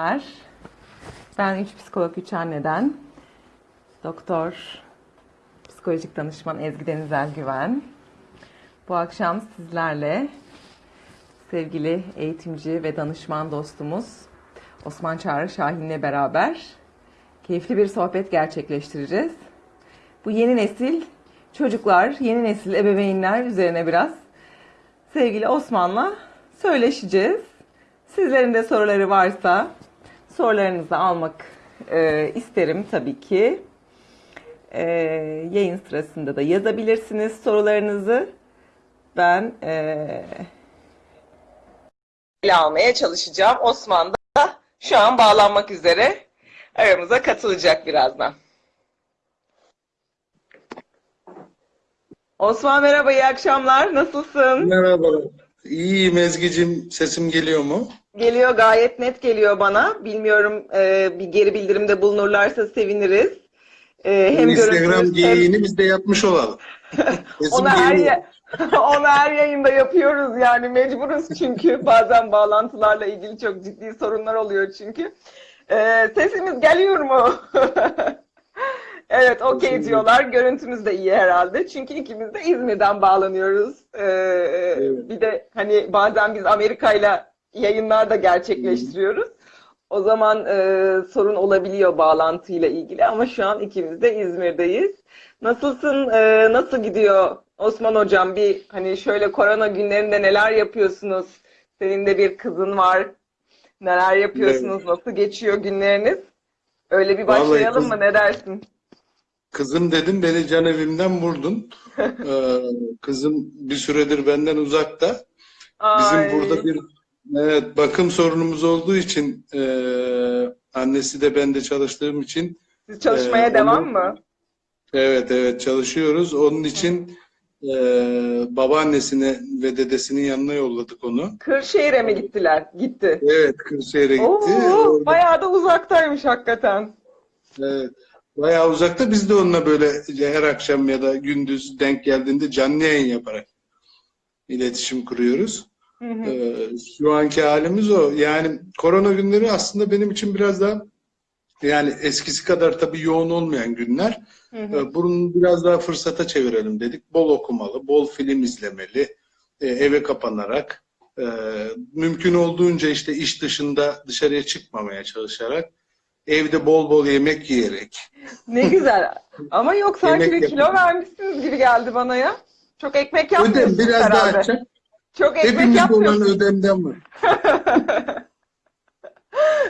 Merhabalar. Ben 3 psikolog 3 anneden doktor psikolojik danışman Ezgi Denizel Güven. Bu akşam sizlerle sevgili eğitimci ve danışman dostumuz Osman Çağrı Şahin'le beraber keyifli bir sohbet gerçekleştireceğiz. Bu yeni nesil çocuklar, yeni nesil ebeveynler üzerine biraz sevgili Osman'la söyleşeceğiz. Sizlerin de soruları varsa sorularınızı almak e, isterim tabii ki. E, yayın sırasında da yazabilirsiniz sorularınızı. Ben e, ele almaya çalışacağım. Osman da şu an bağlanmak üzere aramıza katılacak birazdan. Osman merhaba, iyi akşamlar. Nasılsın? Merhabalar. İyiyim Ezgi'cim. Sesim geliyor mu? Geliyor gayet net geliyor bana. Bilmiyorum e, bir geri bildirimde bulunurlarsa seviniriz. E, hem Instagram görüntümüz hem geyiğini biz de yapmış olalım. Onu her ya- onu her yayında yapıyoruz yani mecburuz çünkü bazen bağlantılarla ilgili çok ciddi sorunlar oluyor çünkü. E, sesimiz geliyor mu? Evet, okey diyorlar. Görüntümüz de iyi herhalde. Çünkü ikimiz de İzmir'den bağlanıyoruz. Ee, Evet. Bir de hani bazen biz Amerika'yla yayınlar da gerçekleştiriyoruz. O zaman e, sorun olabiliyor bağlantıyla ilgili ama şu an ikimiz de İzmir'deyiz. Nasılsın? e, nasıl gidiyor Osman Hocam? Bir hani şöyle korona günlerinde neler yapıyorsunuz? Senin de bir kızın var. Neler yapıyorsunuz? Nasıl geçiyor günleriniz? Öyle bir Vallahi başlayalım kız- mı? Ne dersin? Kızım dedim beni can evimden vurdun. Ee, kızım bir süredir benden uzakta. Bizim Ay, burada bir evet, bakım sorunumuz olduğu için e, annesi de ben de çalıştığım için siz çalışmaya Ee, devam onu- mı? evet evet çalışıyoruz. Onun için e, babaannesine ve dedesinin yanına yolladık onu. Kırşehir'e mi gittiler? Gitti. Evet Kırşehir'e gitti. Oo, bayağı da uzaktaymış hakikaten. Evet. Bayağı uzakta biz de onunla böyle her akşam ya da gündüz denk geldiğinde canlı yayın yaparak iletişim kuruyoruz. Hı hı. Ee, şu anki halimiz o. Yani korona günleri aslında benim için biraz daha yani eskisi kadar tabii yoğun olmayan günler. Hı hı. Ee, Bunu biraz daha fırsata çevirelim dedik. Bol okumalı, bol film izlemeli, e, eve kapanarak, e, mümkün olduğunca işte iş dışında dışarıya çıkmamaya çalışarak, evde bol bol yemek yiyerek, Ne güzel. Ama yok sanki bir kilo vermişsiniz gibi geldi bana ya. Çok ekmek yapmıyorsunuz ödem biraz daha herhalde. Çok ekmek Hepimizde olan yapmıyorsunuz. ödemden var.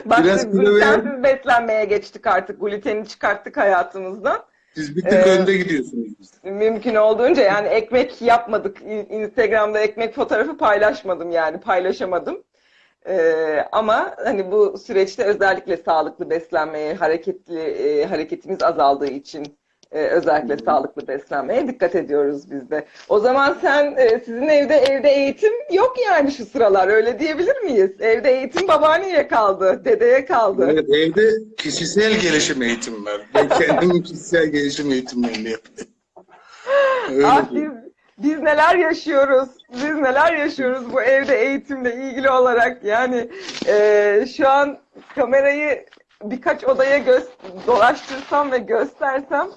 Bak Biraz biz glutensiz beslenmeye geçtik artık. Gluteni çıkarttık hayatımızdan. Siz bir tık Ee, önde gidiyorsunuz. Mümkün olduğunca yani ekmek yapmadık. Instagram'da ekmek fotoğrafı paylaşmadım yani paylaşamadım. Ee, ama hani bu süreçte özellikle sağlıklı beslenmeye, hareketli e, hareketimiz azaldığı için e, özellikle sağlıklı beslenmeye dikkat ediyoruz biz de. O zaman sen e, sizin evde evde eğitim yok yani şu sıralar öyle diyebilir miyiz? Evde eğitim babaanneye kaldı, dedeye kaldı. Evet, evde kişisel gelişim eğitimi var. Ben kendim kişisel gelişim eğitimlerini yapıyorum. Öyle Ah biz, biz neler yaşıyoruz, biz neler yaşıyoruz bu evde eğitimle ilgili olarak yani e, şu an kamerayı birkaç odaya dolaştırsam ve göstersem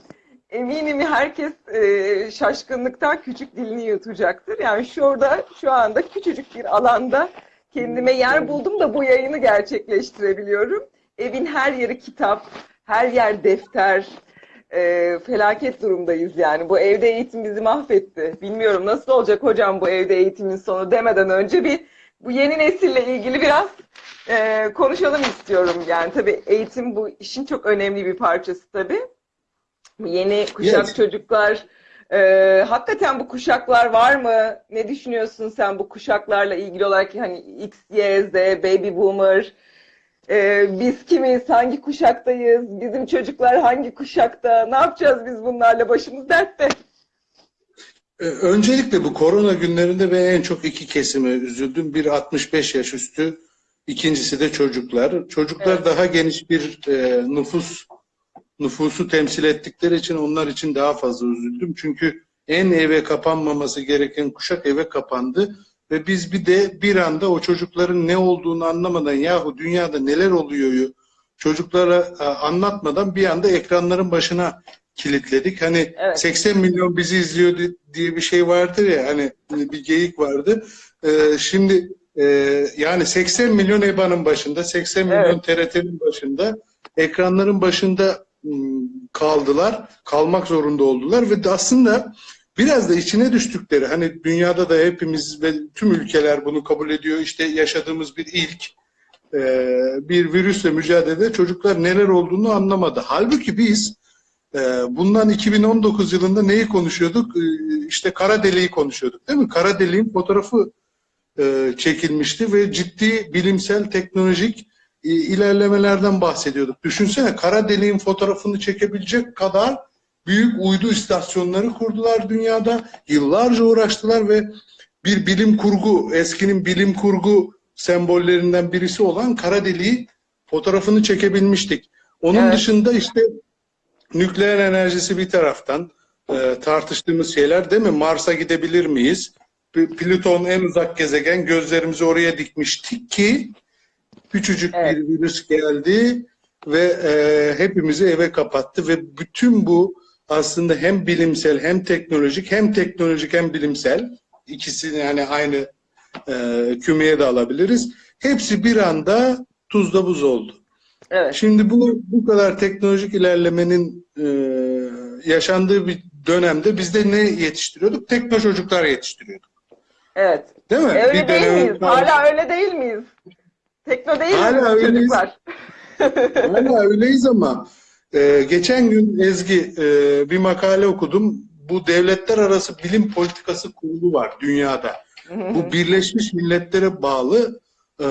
eminim herkes e, şaşkınlıktan küçük dilini yutacaktır. Yani şurada şu anda küçücük bir alanda kendime yer buldum da bu yayını gerçekleştirebiliyorum. Evin her yeri kitap, her yer defter, e, felaket durumdayız yani. Bu evde eğitim bizi mahvetti. Bilmiyorum nasıl olacak hocam bu evde eğitimin sonu demeden önce bir bu yeni nesille ilgili biraz e, konuşalım istiyorum. Yani tabii eğitim bu işin çok önemli bir parçası tabii. Yeni kuşak Yes. çocuklar e, hakikaten bu kuşaklar var mı? Ne düşünüyorsun sen bu kuşaklarla ilgili olarak hani X, Y, Z, Baby Boomer ee, biz kimiz, hangi kuşaktayız, bizim çocuklar hangi kuşakta, ne yapacağız biz bunlarla, başımız dertte. Ee, Öncelikle bu korona günlerinde ben en çok iki kesime üzüldüm. Bir 65 yaş üstü, ikincisi de çocuklar. Çocuklar Evet. daha geniş bir e, nüfus nüfusu temsil ettikleri için onlar için daha fazla üzüldüm. Çünkü en eve kapanmaması gereken kuşak eve kapandı ve biz bir de bir anda o çocukların ne olduğunu anlamadan yahu dünyada neler oluyor çocuklara e, anlatmadan bir anda ekranların başına kilitledik. Hani Evet. 80 milyon bizi izliyor di- diye bir şey vardır ya hani bir geyik vardı. Ee, şimdi e, yani 80 milyon EBA'nın başında, 80 milyon TRT'nin başında, ekranların başında kaldılar, kalmak zorunda oldular ve aslında biraz da içine düştükleri hani dünyada da hepimiz ve tüm ülkeler bunu kabul ediyor. İşte yaşadığımız bir ilk e, bir virüsle mücadelede çocuklar neler olduğunu anlamadı. Halbuki biz e, bundan 2019 yılında neyi konuşuyorduk? E, işte kara deliği konuşuyorduk değil mi? Kara deliğin fotoğrafı çekilmişti ve ciddi bilimsel teknolojik ilerlemelerden bahsediyorduk. Düşünsene kara deliğin fotoğrafını çekebilecek kadar büyük uydu istasyonları kurdular dünyada. Yıllarca uğraştılar ve bir bilim kurgu, eskinin bilim kurgu sembollerinden birisi olan kara deliği fotoğrafını çekebilmiştik. Onun Evet. dışında işte nükleer enerjisi bir taraftan e, tartıştığımız şeyler değil mi? Mars'a gidebilir miyiz? Plüton en uzak gezegen gözlerimizi oraya dikmiştik ki küçücük Evet. bir virüs geldi ve e, hepimizi eve kapattı ve bütün bu aslında hem bilimsel hem teknolojik hem teknolojik hem bilimsel ikisini yani aynı e, kümeye de alabiliriz. Hepsi bir anda tuzla buz oldu. Evet. Şimdi bu bu kadar teknolojik ilerlemenin e, yaşandığı bir dönemde biz de ne yetiştiriyorduk? Tekno çocuklar yetiştiriyorduk. Evet. Değil mi? Öyle Bir değil miyiz? Hala öyle değil miyiz? Tekno değil Hala miyiz öyleyiz. çocuklar? Hala öyleyiz ama e, geçen gün Ezgi e, bir makale okudum. Bu devletler arası bilim politikası kurulu var dünyada. Bu Birleşmiş Milletler'e bağlı e,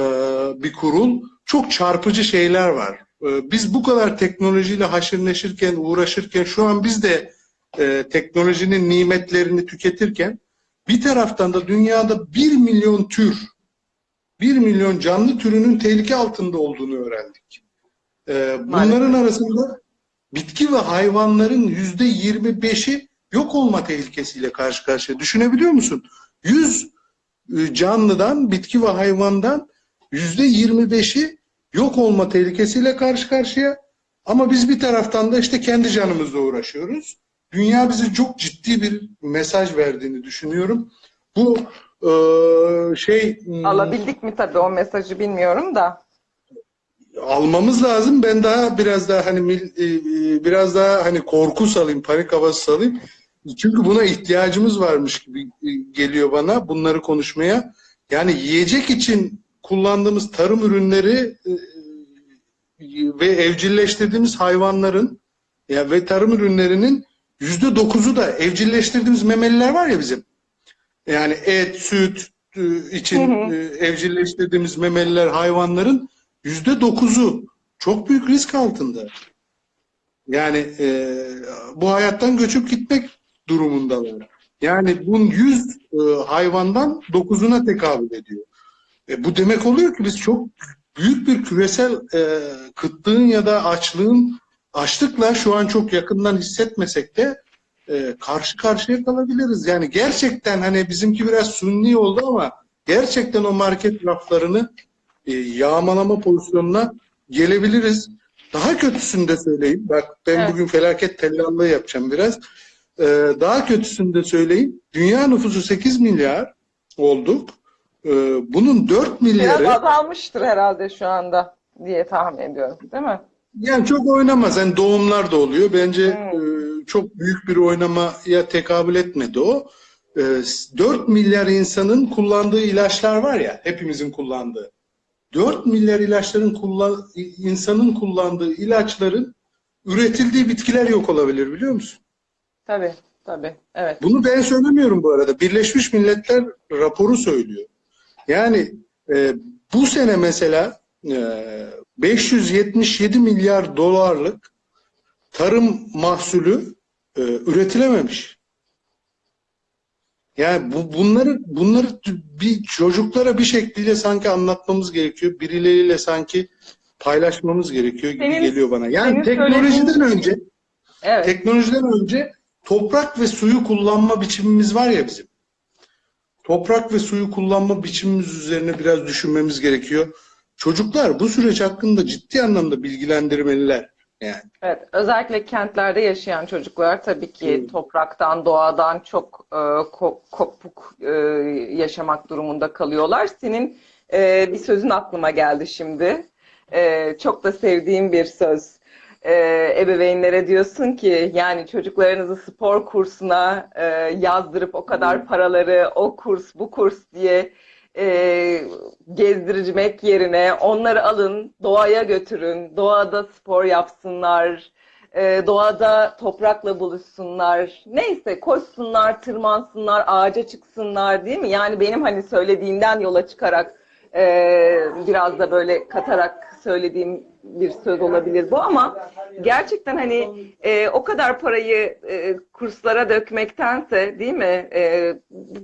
bir kurul. Çok çarpıcı şeyler var. E, biz bu kadar teknolojiyle haşır neşirken, uğraşırken şu an biz de e, teknolojinin nimetlerini tüketirken bir taraftan da dünyada bir milyon tür, bir milyon canlı türünün tehlike altında olduğunu öğrendik. E, bunların arasında bitki ve hayvanların yüzde yirmi beşi yok olma tehlikesiyle karşı karşıya. Düşünebiliyor musun? 100 e, canlıdan, bitki ve hayvandan yüzde yirmi beşi yok olma tehlikesiyle karşı karşıya. Ama biz bir taraftan da işte kendi canımızla uğraşıyoruz. Dünya bize çok ciddi bir mesaj verdiğini düşünüyorum. Bu e, şey m, Alabildik mi tabii o mesajı bilmiyorum da. almamız lazım. Ben daha biraz daha hani e, e, biraz daha hani korku salayım, panik havası salayım. Çünkü buna ihtiyacımız varmış gibi e, geliyor bana bunları konuşmaya. Yani yiyecek için kullandığımız tarım ürünleri ve evcilleştirdiğimiz hayvanların ya ve tarım ürünlerinin yüzde dokuzu da evcilleştirdiğimiz memeliler var ya bizim. Yani et, süt e, için Hı hı. e, evcilleştirdiğimiz memeliler hayvanların yüzde dokuzu çok büyük risk altında. Yani e, bu hayattan göçüp gitmek durumundalar. Yani bunun 100 e, hayvandan 9'una tekabül ediyor. E, bu demek oluyor ki biz çok büyük bir küresel e, kıtlığın ya da açlığın açlıkla şu an çok yakından hissetmesek de e, karşı karşıya kalabiliriz. Yani gerçekten hani bizimki biraz sunni oldu ama gerçekten o market raflarını e, yağmalama pozisyonuna gelebiliriz. Daha kötüsünü de söyleyeyim. Bak ben Evet. bugün felaket tellallığı yapacağım biraz. Ee, daha kötüsünü de söyleyeyim. Dünya nüfusu 8 milyar olduk. Ee, bunun 4 Biraz milyarı azalmıştır herhalde şu anda diye tahmin ediyorum. Değil mi? Yani çok oynamaz. Yani doğumlar da oluyor. Bence Hmm. e, çok büyük bir oynamaya tekabül etmedi o. Ee, 4 milyar insanın kullandığı ilaçlar var ya, hepimizin kullandığı. 4 milyar ilaçların kullan insanın kullandığı ilaçların üretildiği bitkiler yok olabilir biliyor musun? Tabii. Tabii. Evet. Bunu ben söylemiyorum bu arada. Birleşmiş Milletler raporu söylüyor. Yani e, bu sene mesela e, 577 milyar dolarlık tarım mahsulü e, üretilememiş. Yani bu, bunları bunları bir çocuklara bir şekilde sanki anlatmamız gerekiyor. Birileriyle sanki paylaşmamız gerekiyor gibi Senin- geliyor bana. Yani teknolojiden söylediğin- önce Evet. Teknolojiden önce toprak ve suyu kullanma biçimimiz var ya bizim. toprak ve suyu kullanma biçimimiz üzerine biraz düşünmemiz gerekiyor. Çocuklar bu süreç hakkında ciddi anlamda bilgilendirmeliler. Yani Evet, özellikle kentlerde yaşayan çocuklar tabii ki Evet. topraktan, doğadan çok e, ko- kopuk e, yaşamak durumunda kalıyorlar. Senin e, bir sözün aklıma geldi şimdi. E, çok da sevdiğim bir söz. E, ebeveynlere diyorsun ki yani çocuklarınızı spor kursuna e, yazdırıp o kadar paraları o kurs bu kurs diye e, gezdirmek yerine onları alın, doğaya götürün, doğada spor yapsınlar, e, doğada toprakla buluşsunlar, neyse koşsunlar, tırmansınlar, ağaca çıksınlar değil mi? Yani benim hani söylediğimden yola çıkarak e, biraz da böyle katarak söylediğim bir söz olabilir bu ama gerçekten hani e, o kadar parayı e, kurslara dökmektense değil mi? E,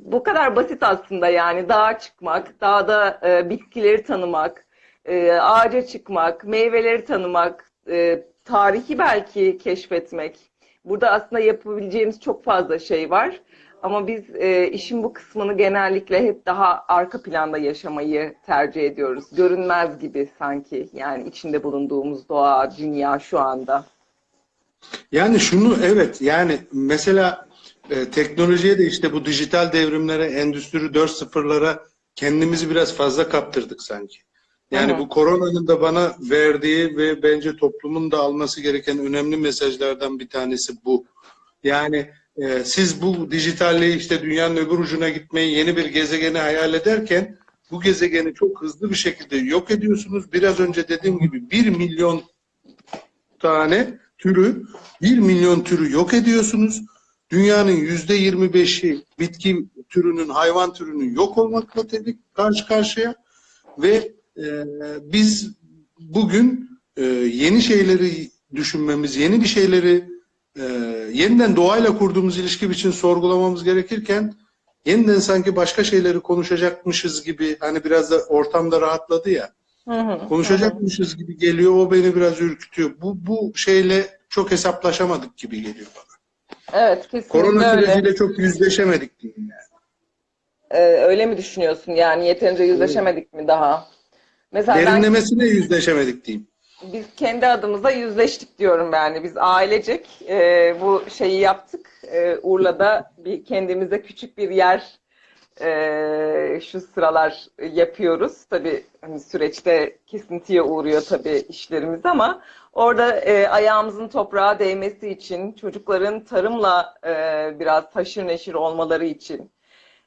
bu kadar basit aslında yani dağa çıkmak, dağda e, bitkileri tanımak, e, ağaca çıkmak, meyveleri tanımak, e, tarihi belki keşfetmek. Burada aslında yapabileceğimiz çok fazla şey var. Ama biz e, işin bu kısmını genellikle hep daha arka planda yaşamayı tercih ediyoruz. Görünmez gibi sanki yani içinde bulunduğumuz doğa, dünya şu anda. Yani şunu evet yani mesela e, teknolojiye de işte bu dijital devrimlere, endüstri 4.0'lara kendimizi biraz fazla kaptırdık sanki. Yani bu koronanın da bana verdiği ve bence toplumun da alması gereken önemli mesajlardan bir tanesi bu. Yani e, siz bu dijitalliği işte dünyanın öbür ucuna gitmeyi yeni bir gezegeni hayal ederken bu gezegeni çok hızlı bir şekilde yok ediyorsunuz. Biraz önce dediğim gibi 1 milyon tane türü, 1 milyon türü yok ediyorsunuz. Dünyanın yüzde 25'i bitki türünün, hayvan türünün yok olmakla tabii karşı karşıya ve e, biz bugün e, yeni şeyleri düşünmemiz, yeni bir şeyleri e, yeniden doğayla kurduğumuz ilişki için sorgulamamız gerekirken yeniden sanki başka şeyleri konuşacakmışız gibi hani biraz da ortamda rahatladı ya Hı hı. konuşacakmışız gibi geliyor. O beni biraz ürkütüyor. Bu bu şeyle çok hesaplaşamadık gibi geliyor bana. Evet, kesinlikle Korona öyle. süreciyle çok yüzleşemedik diyeyim yani. Ee, öyle mi düşünüyorsun? Yani yeterince yüzleşemedik mi daha? Mesela ben Derinlemesine yüzleşemedik diyeyim. Biz kendi adımıza yüzleştik diyorum yani. Biz ailecek e, bu şeyi yaptık. E, Urla'da bir kendimize küçük bir yer e, şu sıralar yapıyoruz. Tabii hani süreçte kesintiye uğruyor tabii işlerimiz ama orada e, ayağımızın toprağa değmesi için, çocukların tarımla e, biraz haşır neşir olmaları için,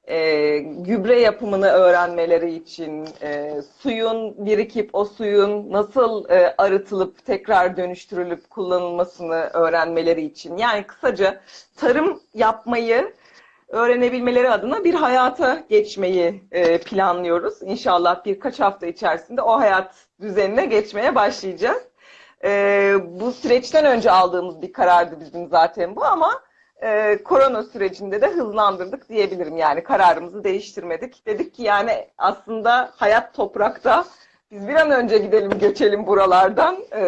e, gübre yapımını öğrenmeleri için, e, suyun birikip o suyun nasıl e, arıtılıp tekrar dönüştürülüp kullanılmasını öğrenmeleri için. Yani kısaca tarım yapmayı öğrenebilmeleri adına bir hayata geçmeyi e, planlıyoruz. İnşallah birkaç hafta içerisinde o hayat düzenine geçmeye başlayacağız. E, bu süreçten önce aldığımız bir karardı bizim zaten bu ama e, korona sürecinde de hızlandırdık diyebilirim. Yani kararımızı değiştirmedik. Dedik ki yani aslında hayat toprakta. Biz bir an önce gidelim göçelim buralardan. E,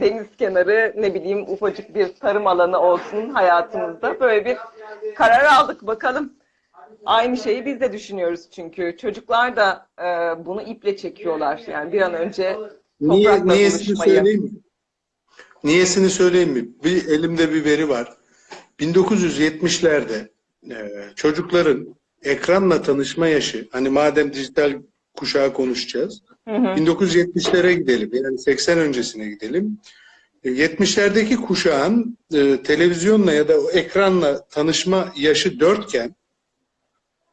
deniz kenarı ne bileyim ufacık bir tarım alanı olsun hayatımızda. Böyle bir karar aldık bakalım. Aynı şeyi biz de düşünüyoruz çünkü. Çocuklar da e, bunu iple çekiyorlar. Yani bir an önce Niye, toprakla niyesini buluşmayı. söyleyeyim mi? Niyesini söyleyeyim mi? Bir elimde bir veri var. 1970'lerde e, çocukların ekranla tanışma yaşı, hani madem dijital kuşağı konuşacağız, Hı hı. 1970'lere gidelim, yani 80 öncesine gidelim. E, 70'lerdeki kuşağın e, televizyonla ya da ekranla tanışma yaşı 4 iken,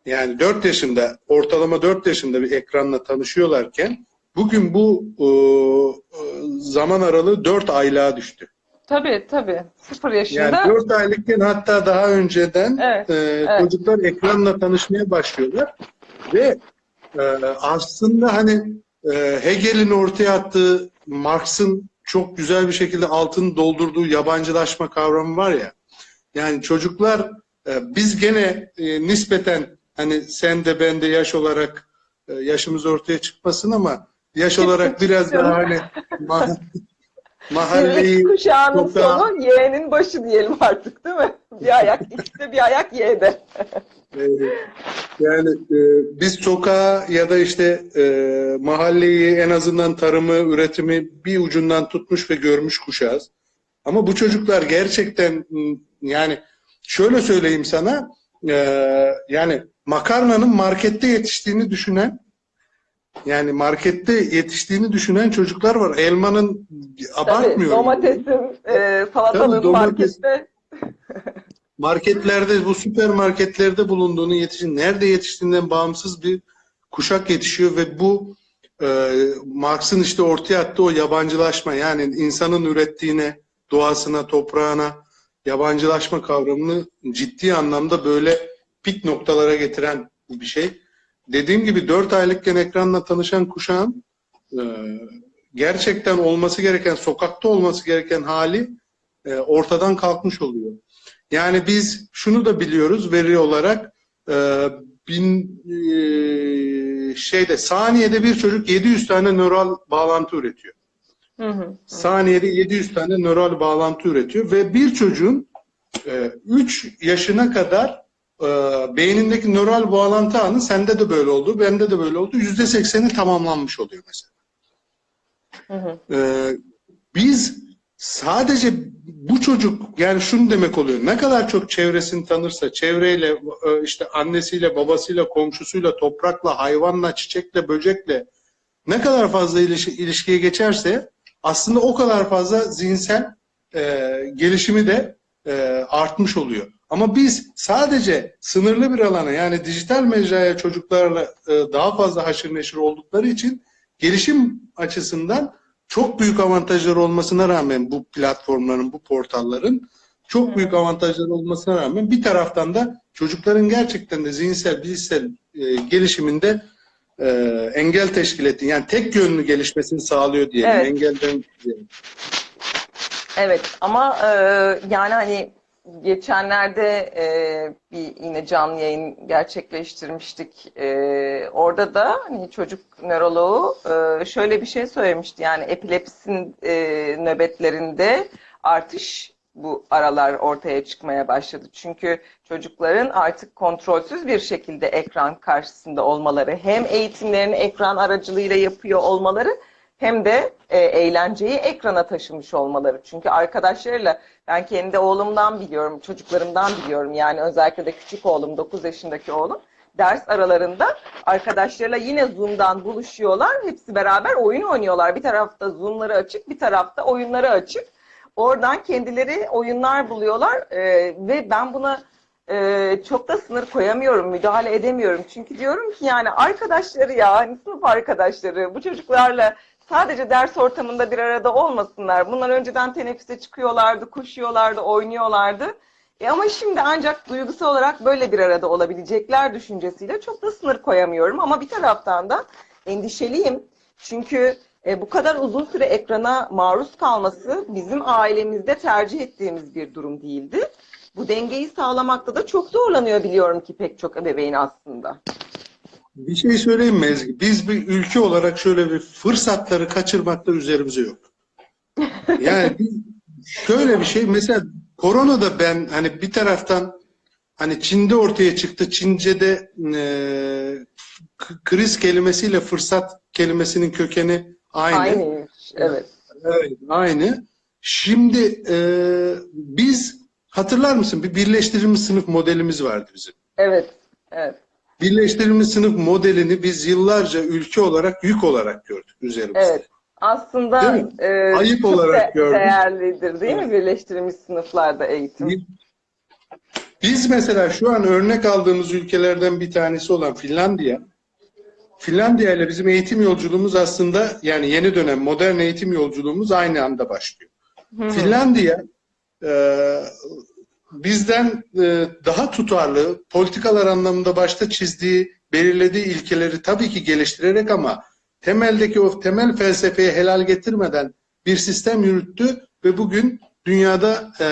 yani 4 yaşında, ortalama 4 yaşında bir ekranla tanışıyorlarken, bugün bu e, e, zaman aralığı 4 aylığa düştü. Tabii tabii. Sıfır yaşında. Yani 4 aylıkken hatta daha önceden Evet, e, evet. çocuklar ekranla tanışmaya başlıyorlar ve e, aslında hani e, Hegel'in ortaya attığı Marx'ın çok güzel bir şekilde altını doldurduğu yabancılaşma kavramı var ya. Yani çocuklar e, biz gene e, nispeten hani sen de ben de yaş olarak e, yaşımız ortaya çıkmasın ama yaş olarak biraz daha hani mahalleyi kuşağının sokağa- sonu Y'nin başı diyelim artık değil mi? Bir ayak X'te bir ayak Y'de. Ee, yani e, biz sokağa ya da işte e, mahalleyi en azından tarımı, üretimi bir ucundan tutmuş ve görmüş kuşağız. Ama bu çocuklar gerçekten yani şöyle söyleyeyim sana e, yani makarnanın markette yetiştiğini düşünen yani markette yetiştiğini düşünen çocuklar var. Elmanın abartmıyorum. domatesin, e, salatalığın Tabii, domates- markette marketlerde, bu süpermarketlerde bulunduğunu yetişin, nerede yetiştiğinden bağımsız bir kuşak yetişiyor ve bu e, Marx'ın işte ortaya attığı o yabancılaşma yani insanın ürettiğine, doğasına, toprağına yabancılaşma kavramını ciddi anlamda böyle pik noktalara getiren bir şey. Dediğim gibi 4 aylıkken ekranla tanışan kuşağın e, gerçekten olması gereken, sokakta olması gereken hali e, ortadan kalkmış oluyor. Yani biz şunu da biliyoruz veri olarak e, bin e, şeyde saniyede bir çocuk 700 tane nöral bağlantı üretiyor. Hı hı. Saniyede 700 tane nöral bağlantı üretiyor ve bir çocuğun 3 yaşına kadar e, beynindeki nöral bağlantı ağının sende de böyle oldu, bende de böyle oldu. %80'i tamamlanmış oluyor mesela. Hı hı. Ee, biz sadece bu çocuk yani şunu demek oluyor. Ne kadar çok çevresini tanırsa, çevreyle, e, işte annesiyle, babasıyla, komşusuyla, toprakla, hayvanla, çiçekle, böcekle ne kadar fazla iliş- ilişkiye geçerse aslında o kadar fazla zihinsel e, gelişimi de e, artmış oluyor. Ama biz sadece sınırlı bir alana yani dijital mecraya çocuklarla e, daha fazla haşır neşir oldukları için gelişim açısından çok büyük avantajları olmasına rağmen bu platformların, bu portalların çok büyük avantajları olmasına rağmen bir taraftan da çocukların gerçekten de zihinsel, bilişsel e, gelişiminde e, engel teşkil ettiği, yani tek yönlü gelişmesini sağlıyor diyelim. Evet. Engelden diyelim. Evet ama e, yani hani geçenlerde e, bir yine canlı yayın gerçekleştirmiştik. E, orada da hani çocuk nöroloğu e, şöyle bir şey söylemişti. Yani epilepsin e, nöbetlerinde artış bu aralar ortaya çıkmaya başladı. Çünkü çocukların artık kontrolsüz bir şekilde ekran karşısında olmaları, hem eğitimlerini ekran aracılığıyla yapıyor olmaları hem de e, eğlenceyi ekrana taşımış olmaları. Çünkü arkadaşlarıyla ben kendi oğlumdan biliyorum, çocuklarımdan biliyorum. Yani özellikle de küçük oğlum, 9 yaşındaki oğlum. Ders aralarında arkadaşlarıyla yine Zoom'dan buluşuyorlar. Hepsi beraber oyun oynuyorlar. Bir tarafta Zoom'ları açık, bir tarafta oyunları açık. Oradan kendileri oyunlar buluyorlar E, ve ben buna e, çok da sınır koyamıyorum, müdahale edemiyorum. Çünkü diyorum ki yani arkadaşları ya, hani sınıf arkadaşları bu çocuklarla sadece ders ortamında bir arada olmasınlar. Bunlar önceden teneffüse çıkıyorlardı, koşuyorlardı, oynuyorlardı. E ama şimdi ancak duygusal olarak böyle bir arada olabilecekler düşüncesiyle çok da sınır koyamıyorum. Ama bir taraftan da endişeliyim. Çünkü e, bu kadar uzun süre ekrana maruz kalması bizim ailemizde tercih ettiğimiz bir durum değildi. Bu dengeyi sağlamakta da çok zorlanıyor biliyorum ki pek çok ebeveyn aslında. Bir şey söyleyeyim mi Ezgi? Biz bir ülke olarak şöyle bir fırsatları kaçırmakta üzerimize yok. Yani şöyle bir şey mesela korona da ben hani bir taraftan hani Çin'de ortaya çıktı. Çince'de e, kriz kelimesiyle fırsat kelimesinin kökeni aynı. Aynıymış, evet. Evet, aynı. Şimdi e, biz hatırlar mısın bir birleştirilmiş sınıf modelimiz vardı bizim. Evet, evet. Birleştirilmiş sınıf modelini biz yıllarca ülke olarak yük olarak gördük üzerimizde. Evet. Aslında Değil e, Ayıp olarak de- gördüm. değerlidir değil mi birleştirilmiş sınıflarda eğitim? Biz mesela şu an örnek aldığımız ülkelerden bir tanesi olan Finlandiya, Finlandiya ile bizim eğitim yolculuğumuz aslında yani yeni dönem modern eğitim yolculuğumuz aynı anda başlıyor. Finlandiya e, bizden e, daha tutarlı politikalar anlamında başta çizdiği, belirlediği ilkeleri tabii ki geliştirerek ama temeldeki o temel felsefeye helal getirmeden bir sistem yürüttü ve bugün dünyada e,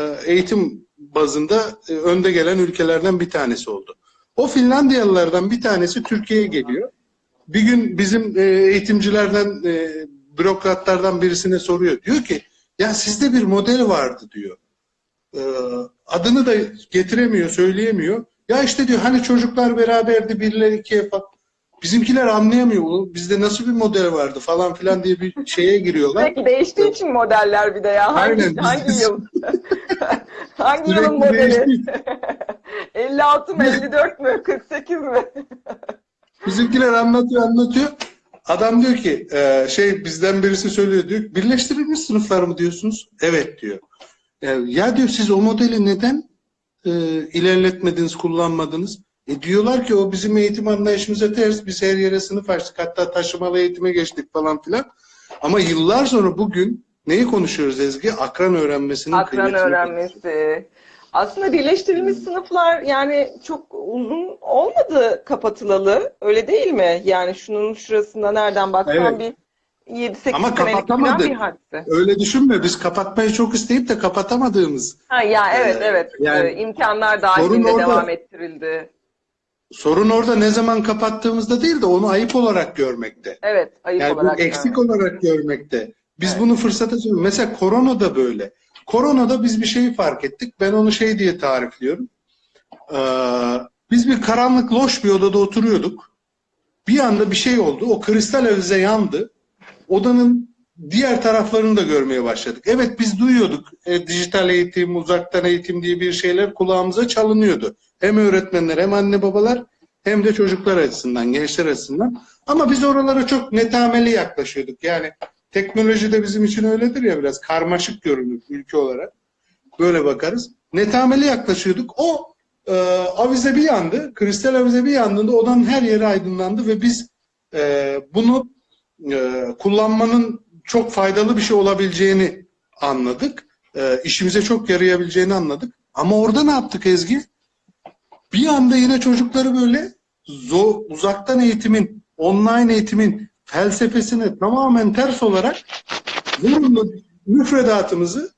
e, eğitim bazında önde gelen ülkelerden bir tanesi oldu. O Finlandiyalılardan bir tanesi Türkiye'ye geliyor. Bir gün bizim eğitimcilerden bürokratlardan birisine soruyor. Diyor ki ya sizde bir model vardı diyor. Ee, adını da getiremiyor, söyleyemiyor. Ya işte diyor hani çocuklar beraberdi birileri ikiye falan. Bizimkiler anlayamıyor. "Oğlum Bizde nasıl bir model vardı falan filan diye bir şeye giriyorlar. Sürekli değiştiği için modeller bir de ya. Hangi, Aynen, hangi yıl? hangi yılın modeli? değişti. 56 mı 54 mü 48 mi? Bizimkiler anlatıyor anlatıyor. Adam diyor ki e, şey bizden birisi söylüyor diyor birleştirilmiş sınıflar mı diyorsunuz? Evet diyor. E, ya diyor siz o modeli neden e, ilerletmediniz, kullanmadınız? E diyorlar ki o bizim eğitim anlayışımıza ters. Biz her yere sınıf açtık. Hatta taşımalı eğitime geçtik falan filan. Ama yıllar sonra bugün neyi konuşuyoruz Ezgi? Akran öğrenmesinin Akran öğrenmesi. Aslında birleştirilmiş sınıflar yani çok uzun olmadı kapatılalı. Öyle değil mi? Yani şunun şurasında nereden baksan bir 7-8 Ama kapatamadık. bir hadise. Öyle düşünme. Biz kapatmayı çok isteyip de kapatamadığımız Ha, ya evet Ee, evet. yani Ee, imkanlar sorun dahilinde orada. devam ettirildi. Sorun orada ne zaman kapattığımızda değil de onu ayıp olarak görmekte. Evet, ayıp Yani olarak. bu eksik yani. olarak görmekte. Biz Evet. bunu fırsata çeviriyoruz. Mesela korona da böyle. Koronada biz bir şeyi fark ettik. Ben onu şey diye tarifliyorum. Ee, biz bir karanlık loş bir odada oturuyorduk. Bir anda bir şey oldu. O kristal avize yandı. Odanın diğer taraflarını da görmeye başladık. Evet biz duyuyorduk. E, dijital eğitim, uzaktan eğitim diye bir şeyler kulağımıza çalınıyordu. Hem öğretmenler hem anne babalar hem de çocuklar açısından, gençler açısından. Ama biz oralara çok netameli yaklaşıyorduk. Yani teknoloji de bizim için öyledir ya biraz karmaşık görünür ülke olarak. Böyle bakarız. Netameli yaklaşıyorduk. O e, avize bir yandı. Kristal avize bir yandığında odanın her yeri aydınlandı ve biz e, bunu e, kullanmanın çok faydalı bir şey olabileceğini anladık. E, işimize çok yarayabileceğini anladık. Ama orada ne yaptık Ezgi? Bir anda yine çocukları böyle zo- uzaktan eğitimin, online eğitimin felsefesine tamamen ters olarak müfredatımızı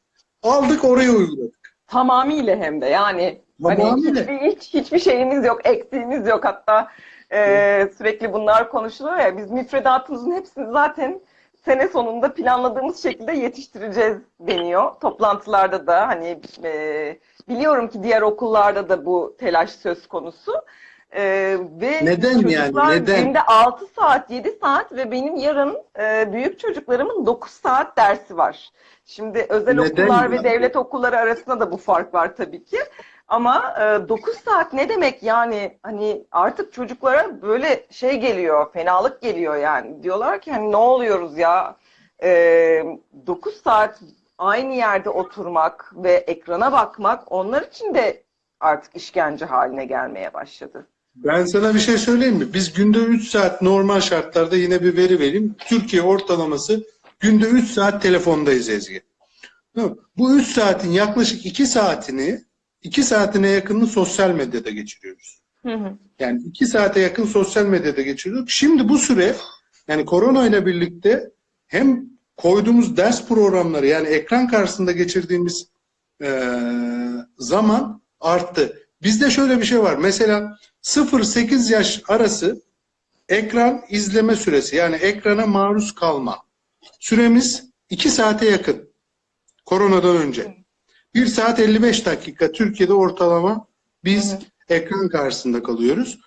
aldık oraya uyguladık. Tamamıyla hem de yani hani Tamamıyla. hiçbir, hiç, hiçbir şeyimiz yok, eksiğimiz yok. Hatta e, sürekli bunlar konuşuluyor ya biz müfredatımızın hepsini zaten sene sonunda planladığımız şekilde yetiştireceğiz deniyor. Toplantılarda da hani e, biliyorum ki diğer okullarda da bu telaş söz konusu. E, ve Neden yani? Neden? Günde 6 saat, 7 saat ve benim yarın e, büyük çocuklarımın 9 saat dersi var. Şimdi özel Neden okullar ve yani? devlet okulları arasında da bu fark var tabii ki. Ama e, 9 saat ne demek yani hani artık çocuklara böyle şey geliyor, fenalık geliyor yani. Diyorlar ki hani ne oluyoruz ya? E, 9 saat aynı yerde oturmak ve ekrana bakmak onlar için de artık işkence haline gelmeye başladı. Ben sana bir şey söyleyeyim mi? Biz günde 3 saat normal şartlarda yine bir veri vereyim. Türkiye ortalaması günde 3 saat telefondayız Ezgi. Bu 3 saatin yaklaşık 2 saatini 2 saatine yakınını sosyal medyada geçiriyoruz. Hı hı. Yani 2 saate yakın sosyal medyada geçiriyorduk. Şimdi bu süre yani korona ile birlikte hem koyduğumuz ders programları yani ekran karşısında geçirdiğimiz eee, zaman arttı. Bizde şöyle bir şey var. Mesela 0-8 yaş arası ekran izleme süresi yani ekrana maruz kalma süremiz 2 saate yakın. Koronadan önce. 1 saat 55 dakika Türkiye'de ortalama biz hı. ekran karşısında kalıyoruz.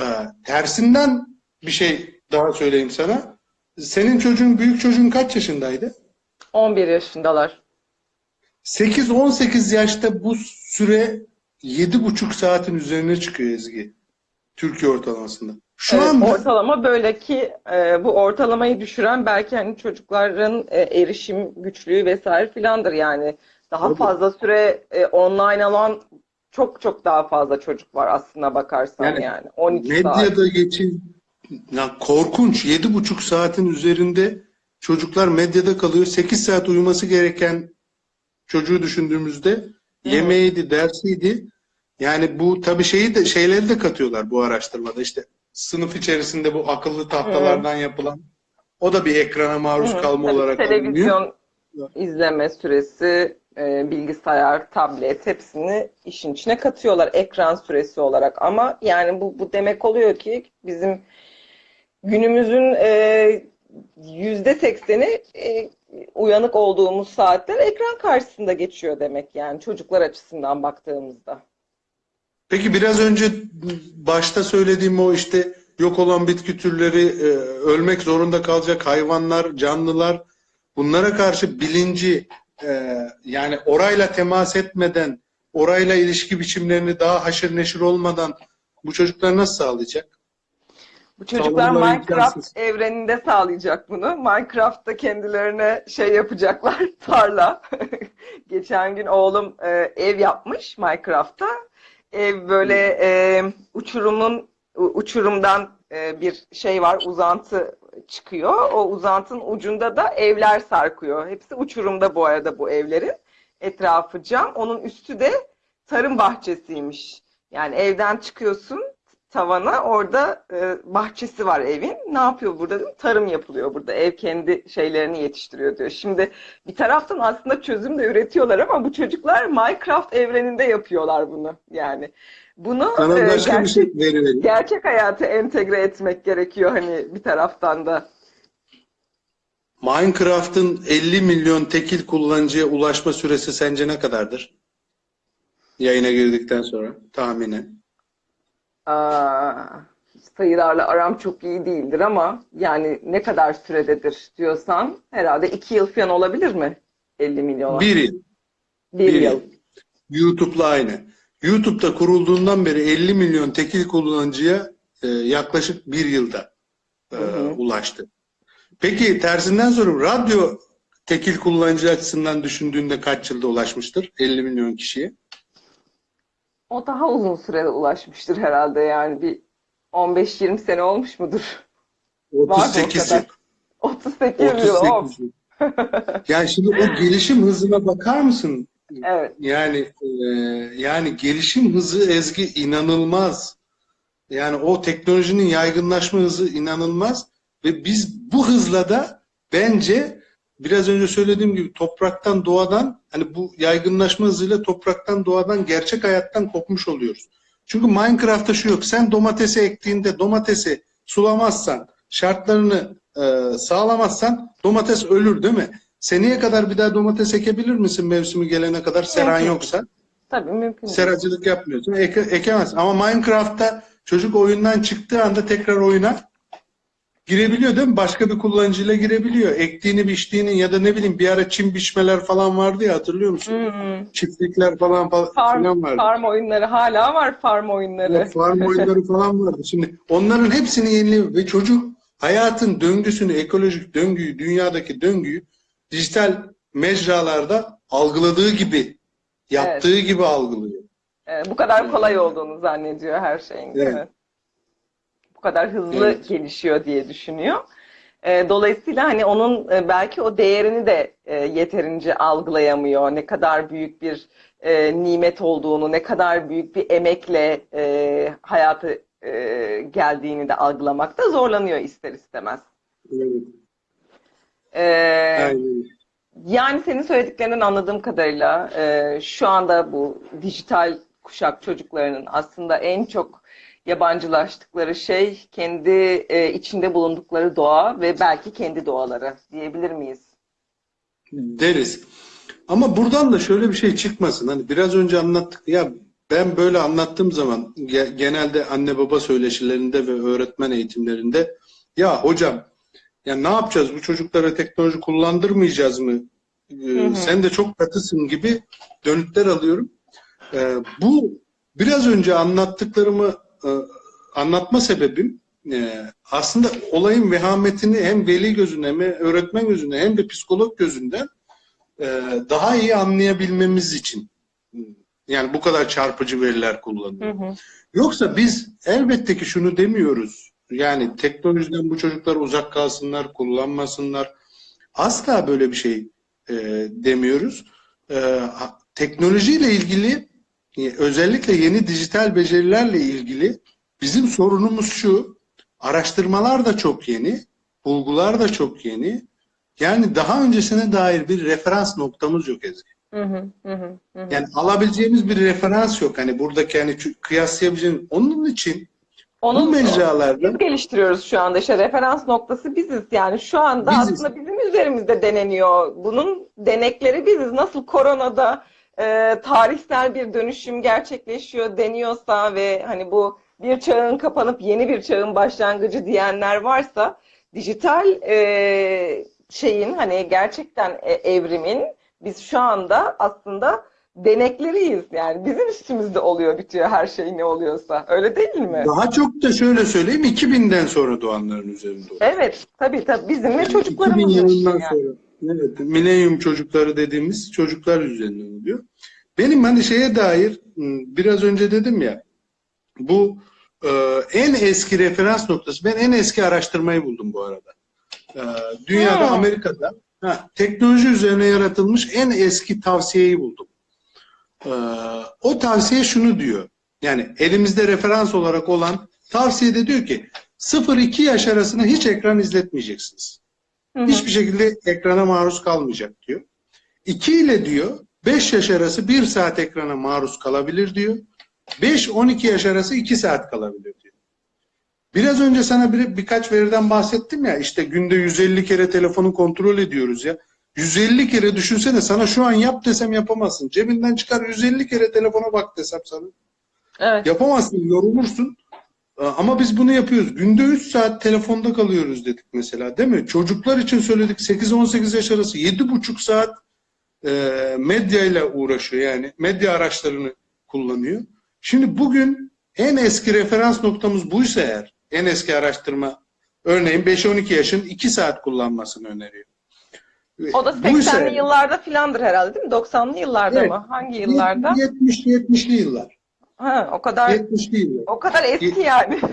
Ee, tersinden bir şey daha söyleyeyim sana. Senin çocuğun, büyük çocuğun kaç yaşındaydı? 11 yaşındalar. 8-18 yaşta bu süre 7,5 saatin üzerine çıkıyor Ezgi. Türkiye ortalamasında. Şu Evet, anda ortalama böyle ki e, bu ortalamayı düşüren belki hani çocukların e, erişim güçlüğü vesaire filandır yani. Daha Tabii. fazla süre e, online alan çok çok daha fazla çocuk var aslına bakarsan Yani yani. 12 saat. medyada geçin ya korkunç 7,5 saatin üzerinde çocuklar medyada kalıyor. 8 saat uyuması gereken çocuğu düşündüğümüzde yemeğiydi, dersiydi. Yani bu tabii şeyi de şeyleri de katıyorlar bu araştırmada. İşte sınıf içerisinde bu akıllı tahtalardan yapılan o da bir ekrana maruz Hı, kalma tabii olarak alınıyor. televizyon izleme süresi, e, bilgisayar, tablet hepsini işin içine katıyorlar ekran süresi olarak. Ama yani bu, bu demek oluyor ki bizim günümüzün e, yüzde sekseni e, uyanık olduğumuz saatler ekran karşısında geçiyor demek yani çocuklar açısından baktığımızda. Peki biraz önce başta söylediğim o işte yok olan bitki türleri, e, ölmek zorunda kalacak hayvanlar, canlılar bunlara karşı bilinci e, yani orayla temas etmeden, orayla ilişki biçimlerini daha haşır neşir olmadan bu çocuklar nasıl sağlayacak? Bu çocuklar Sağlamaları Minecraft imkansız. evreninde sağlayacak bunu. Minecraft'ta kendilerine şey yapacaklar, tarla. Geçen gün oğlum e, ev yapmış Minecraft'ta. Ev böyle e, uçurumun uçurumdan e, bir şey var, uzantı çıkıyor. O uzantının ucunda da evler sarkıyor. Hepsi uçurumda bu arada bu evlerin. Etrafı cam. Onun üstü de tarım bahçesiymiş. Yani evden çıkıyorsun tavana orada e, bahçesi var evin. Ne yapıyor burada. Tarım yapılıyor burada. Ev kendi şeylerini yetiştiriyor diyor. Şimdi bir taraftan aslında çözüm de üretiyorlar ama bu çocuklar Minecraft evreninde yapıyorlar bunu. Yani bunu Sana e, başka bir gerçek, şey veri vereyim. gerçek hayata entegre etmek gerekiyor hani bir taraftan da. Minecraft'ın 50 milyon tekil kullanıcıya ulaşma süresi sence ne kadardır? Yayına girdikten sonra tahminen. Aa, sayılarla aram çok iyi değildir ama yani ne kadar sürededir diyorsan herhalde iki yıl falan olabilir mi? 50 milyona. Bir yıl. Bir bir yıl. yıl. YouTube'la aynı. YouTube'da kurulduğundan beri 50 milyon tekil kullanıcıya e, yaklaşık bir yılda e, Hı hı. ulaştı. Peki tersinden soruyorum. Radyo tekil kullanıcı açısından düşündüğünde kaç yılda ulaşmıştır? 50 milyon kişiye. O daha uzun sürede ulaşmıştır herhalde yani bir 15-20 sene olmuş mudur? Var mı o 38 kadar? yıl. 38 yıl. Of. 38 yıl. Yani şimdi o gelişim hızına bakar mısın? Yani e, yani gelişim hızı Ezgi inanılmaz. Yani o teknolojinin yaygınlaşma hızı inanılmaz ve biz bu hızla da bence biraz önce söylediğim gibi topraktan doğadan hani bu yaygınlaşma hızıyla topraktan doğadan gerçek hayattan kopmuş oluyoruz. Çünkü Minecraft'ta şu yok. Sen domatesi ektiğinde domatesi sulamazsan, şartlarını e, sağlamazsan domates ölür değil mi? Seneye kadar bir daha domates ekebilir misin mevsimi gelene kadar seran Mümkün. yoksa? Tabii mümkün. Seracılık yapmıyorsun. Eke, ekemez. Ama Minecraft'ta çocuk oyundan çıktığı anda tekrar oyuna girebiliyor değil mi? Başka bir kullanıcıyla girebiliyor. Ektiğini biçtiğini ya da ne bileyim bir ara çim biçmeler falan vardı ya hatırlıyor musun? Hı hı. Çiftlikler falan falan, Farm, vardı. farm oyunları hala var farm oyunları. Evet, farm oyunları falan vardı. Şimdi onların hepsini yeniliyor ve çocuk hayatın döngüsünü, ekolojik döngüyü, dünyadaki döngüyü dijital mecralarda algıladığı gibi, yaptığı gibi algılıyor. Ee, bu kadar kolay olduğunu zannediyor her şeyin. Evet. Evet. Bu kadar hızlı Evet. gelişiyor diye düşünüyor. Ee, dolayısıyla hani onun e, belki o değerini de e, yeterince algılayamıyor. Ne kadar büyük bir e, nimet olduğunu, ne kadar büyük bir emekle e, hayatı e, geldiğini de algılamakta zorlanıyor ister istemez. Evet, Ee, aynen. yani senin söylediklerinden anladığım kadarıyla e, şu anda bu dijital kuşak çocuklarının aslında en çok yabancılaştıkları şey kendi e, içinde bulundukları doğa ve belki kendi doğaları diyebilir miyiz? deriz. Ama buradan da şöyle bir şey çıkmasın. Hani biraz önce anlattık ya ben böyle anlattığım zaman ge- genelde anne baba söyleşilerinde ve öğretmen eğitimlerinde ya hocam ya ne yapacağız bu çocuklara teknoloji kullandırmayacağız mı? Ee, Hı hı. Sen de çok katısın gibi dönütler alıyorum. Ee, bu biraz önce anlattıklarımı e, anlatma sebebim e, aslında olayın vehametini hem veli gözünden hem öğretmen gözünden hem de psikolog gözünden e, daha iyi anlayabilmemiz için. Yani bu kadar çarpıcı veriler kullanıyor. Hı hı. Yoksa biz elbette ki şunu demiyoruz. Yani teknolojiden bu çocuklar uzak kalsınlar, kullanmasınlar. Asla böyle bir şey e, demiyoruz. E, teknolojiyle ilgili e, özellikle yeni dijital becerilerle ilgili bizim sorunumuz şu. Araştırmalar da çok yeni, bulgular da çok yeni. Yani daha öncesine dair bir referans noktamız yok Ezgi. Hı hı, hı hı. Yani alabileceğimiz bir referans yok. Hani buradaki hani kıyaslayabileceğimiz. Onun için Onu Bu mecralarda biz geliştiriyoruz şu anda. İşte referans noktası biziz. Yani şu anda Biziz. aslında bizim üzerimizde deneniyor. Bunun denekleri biziz. Nasıl koronada e, tarihsel bir dönüşüm gerçekleşiyor deniyorsa ve hani bu bir çağın kapanıp yeni bir çağın başlangıcı diyenler varsa dijital e, şeyin hani gerçekten e, evrimin biz şu anda aslında denekleriyiz. Yani bizim üstümüzde oluyor bitiyor her şey ne oluyorsa. Öyle değil mi? daha çok da şöyle söyleyeyim 2000'den sonra doğanların üzerinde oluyor. Evet, tabii tabii bizim ve 2000 çocuklarımızın işi yılından yani. sonra evet, milenyum çocukları dediğimiz çocuklar üzerinden oluyor. Benim hani şeye dair biraz önce dedim ya bu e, en eski referans noktası ben en eski araştırmayı buldum bu arada. E, dünyada Hmm. Amerika'da ha, teknoloji üzerine yaratılmış en eski tavsiyeyi buldum. E, o tavsiye şunu diyor. Yani elimizde referans olarak olan tavsiyede diyor ki 0-2 yaş arasında hiç ekran izletmeyeceksiniz. Hı hı. Hiçbir şekilde ekrana maruz kalmayacak diyor. 2 ile diyor 5 yaş arası 1 saat ekrana maruz kalabilir diyor. 5-12 yaş arası 2 saat kalabilir diyor. Biraz önce sana bir, birkaç veriden bahsettim ya işte günde 150 kere telefonu kontrol ediyoruz ya. 150 kere düşünsene sana şu an yap desem yapamazsın. Cebinden çıkar 150 kere telefona bak desem sana. Evet. Yapamazsın, yorulursun. Ee, Ama biz bunu yapıyoruz. Günde 3 saat telefonda kalıyoruz dedik mesela değil mi? Çocuklar için söyledik 8-18 yaş arası 7,5 saat e, medyayla uğraşıyor yani. Medya araçlarını kullanıyor. Şimdi bugün en eski referans noktamız buysa eğer, en eski araştırma örneğin 5-12 yaşın 2 saat kullanmasını öneriyor. O da Buysa 80'li eğer- yıllarda filandır herhalde değil mi? 90'lı yıllarda Evet. mı? Hangi yıllarda? 70'li 70'li yıllar. Ha, o kadar 70'li yıllar. o kadar eski yani.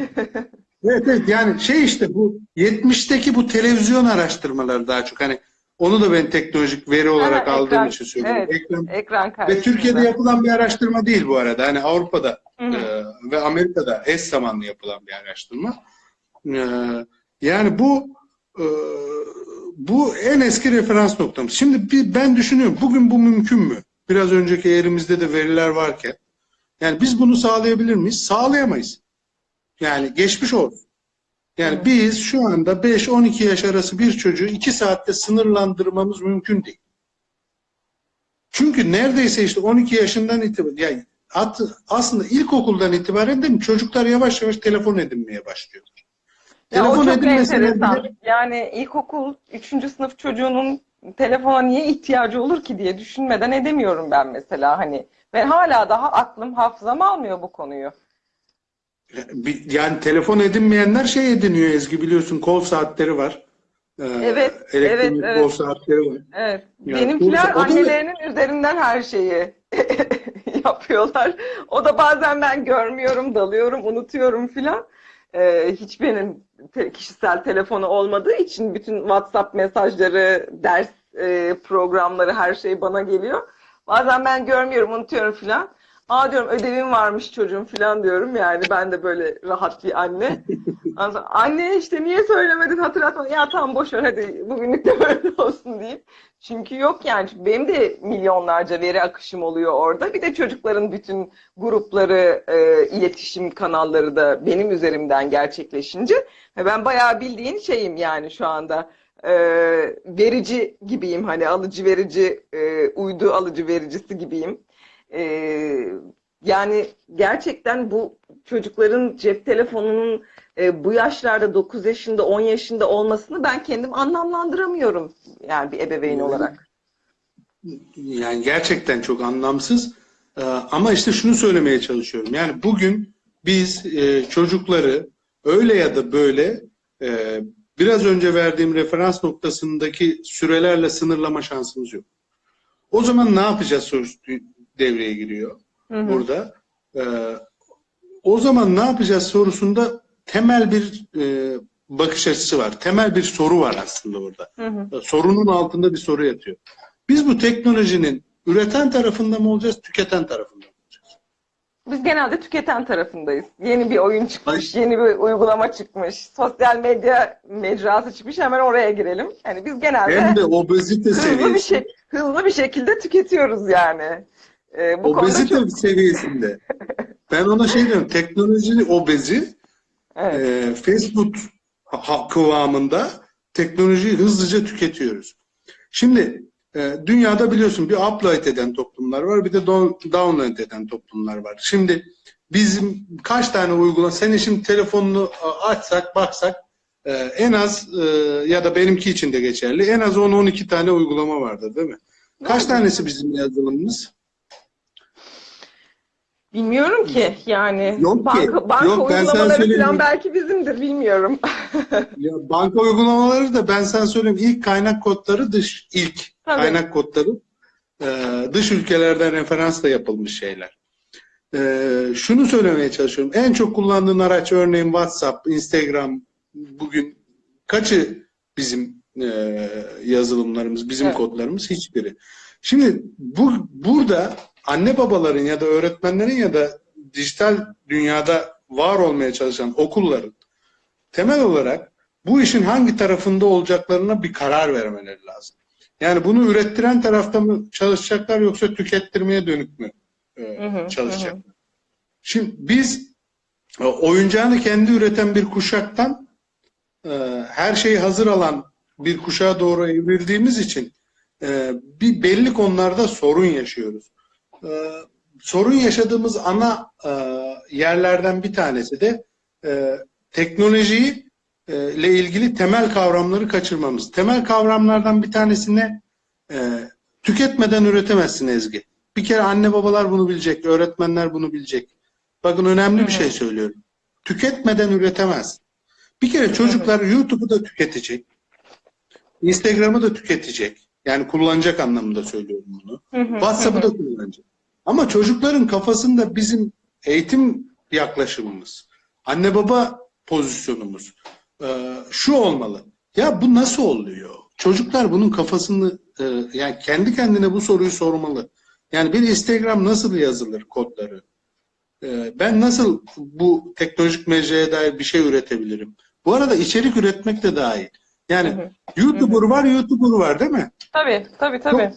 Evet evet yani şey işte bu 70'teki bu televizyon araştırmaları daha çok hani onu da ben teknolojik veri olarak Ha, aldığım ekran, için söylüyorum. evet. Ekran. Ekran Ve. Türkiye'de yapılan bir araştırma değil bu arada. Hani Avrupa'da Hı hı. e, ve Amerika'da eş zamanlı yapılan bir araştırma. E, yani bu e, bu en eski referans noktamız. Şimdi bir, ben düşünüyorum bugün bu mümkün mü? Biraz önceki elimizde de veriler varken. Yani biz bunu sağlayabilir miyiz? Sağlayamayız. Yani geçmiş olsun. Yani Hı. biz şu anda 5-12 yaş arası bir çocuğu 2 saatte sınırlandırmamız mümkün değil. Çünkü neredeyse işte 12 yaşından itibaren yani aslında ilkokuldan itibaren de mi çocuklar yavaş yavaş telefon edinmeye başlıyorlar. Ya o Telefon çok enteresan. bile- Yani ilkokul 3. sınıf çocuğunun telefona niye ihtiyacı olur ki diye düşünmeden edemiyorum ben mesela hani. Ve hala daha aklım hafızam almıyor bu konuyu. Yani telefon edinmeyenler şey ediniyor Ezgi biliyorsun kol saatleri var. Ee, Evet, elektronik evet, kol evet. saatleri var. Evet. Yani Benimkiler da- annelerinin üzerinden her şeyi yapıyorlar. O da bazen ben görmüyorum, dalıyorum, unutuyorum filan. Ee, hiç benim te- kişisel telefonu olmadığı için bütün WhatsApp mesajları, ders e, programları her şey bana geliyor. Bazen ben görmüyorum, unutuyorum filan. Aa diyorum ödevim varmış çocuğum filan diyorum. Yani ben de böyle rahat bir anne. Sonra, anne işte niye söylemedin hatırlatma. Ya tamam boş ver hadi bugünlük de böyle olsun deyip. Çünkü yok yani benim de milyonlarca veri akışım oluyor orada. Bir de çocukların bütün grupları, e, iletişim kanalları da benim üzerimden gerçekleşince ben bayağı bildiğin şeyim yani şu anda. E, verici gibiyim hani alıcı verici, e, uydu alıcı vericisi gibiyim. E, yani gerçekten bu çocukların cep telefonunun e, bu yaşlarda 9 yaşında 10 yaşında olmasını ben kendim anlamlandıramıyorum yani bir ebeveyn olarak. Yani gerçekten çok anlamsız. Ee, Ama işte şunu söylemeye çalışıyorum. Yani bugün biz e, çocukları öyle ya da böyle e, biraz önce verdiğim referans noktasındaki sürelerle sınırlama şansımız yok. O zaman ne yapacağız devreye giriyor Hı hı. burada. Ee, O zaman ne yapacağız sorusunda temel bir e, bakış açısı var. Temel bir soru var aslında orada. Hı hı. Sorunun altında bir soru yatıyor. Biz bu teknolojinin üreten tarafında mı olacağız, tüketen tarafında mı olacağız? Biz genelde tüketen tarafındayız. Yeni bir oyun çıkmış, yeni bir uygulama çıkmış, sosyal medya mecrası çıkmış hemen oraya girelim. Yani biz genelde Hem de obezite hızlı bir şey hızlı bir şekilde tüketiyoruz yani. Ee, bu konuda obezite çok seviyesinde. Ben ona şey diyorum, teknoloji obezi Evet. e, ha- kıvamında teknolojiyi hızlıca tüketiyoruz. Şimdi e, dünyada biliyorsun bir upload eden toplumlar var bir de down- download eden toplumlar var. Şimdi bizim kaç tane uygulama, senin şimdi telefonunu açsak baksak e, en az e, ya da benimki için de geçerli en az 10-12 tane uygulama vardır değil mi? Kaç tanesi bizim yazılımımız? Bilmiyorum ki yani Yok ki. banka, banka Yok, ben uygulamaları söyleyeyim. falan belki bizimdir bilmiyorum. Ya banka uygulamaları da ben sana söyleyeyim ilk kaynak kodları dış ilk Tabii. kaynak kodları e, dış ülkelerden referansla yapılmış şeyler. E, şunu söylemeye çalışıyorum. En çok kullandığın araç örneğin WhatsApp, Instagram bugün kaçı bizim e, yazılımlarımız, bizim Evet. kodlarımız? Hiçbiri. Şimdi bu burada anne babaların ya da öğretmenlerin ya da dijital dünyada var olmaya çalışan okulların temel olarak bu işin hangi tarafında olacaklarına bir karar vermeleri lazım. Yani bunu ürettiren tarafta mı çalışacaklar yoksa tükettirmeye dönük mü e, Hı hı, çalışacaklar? Şimdi biz e, oyuncağını kendi üreten bir kuşaktan e, her şeyi hazır alan bir kuşağa doğru evrildiğimiz için e, bir belli konularda sorun yaşıyoruz. E, sorun yaşadığımız ana e, yerlerden bir tanesi de e, teknolojiyi e, ile ilgili temel kavramları kaçırmamız. Temel kavramlardan bir tanesi ne? E, tüketmeden üretemezsin Ezgi. Bir kere anne babalar bunu bilecek, öğretmenler bunu bilecek. Bakın önemli bir şey söylüyorum. Tüketmeden üretemez. Bir kere çocuklar YouTube'u da tüketecek. Instagram'ı da tüketecek. Yani kullanacak anlamında söylüyorum bunu. WhatsApp'ı da kullanacak. Ama çocukların kafasında bizim eğitim yaklaşımımız, anne baba pozisyonumuz e, şu olmalı. Ya bu nasıl oluyor? Çocuklar bunun kafasını e, yani kendi kendine bu soruyu sormalı. Yani bir Instagram nasıl yazılır kodları? E, ben nasıl bu teknolojik mecraya dair bir şey üretebilirim? Bu arada içerik üretmek de dahil. Yani Hı hı. YouTuber var, YouTuber var değil mi? Tabii tabii tabii.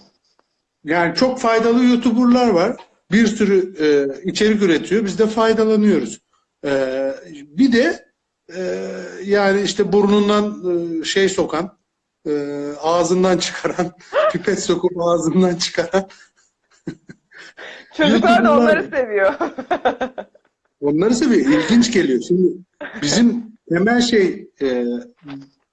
Yani çok faydalı YouTuber'lar var. Bir sürü e, içerik üretiyor. Biz de faydalanıyoruz. E, bir de e, yani işte burnundan e, şey sokan, e, ağzından çıkaran, pipet sokup ağzından çıkaran Çocuklar da onları seviyor. Onları seviyor. İlginç geliyor. Şimdi bizim temel şey e,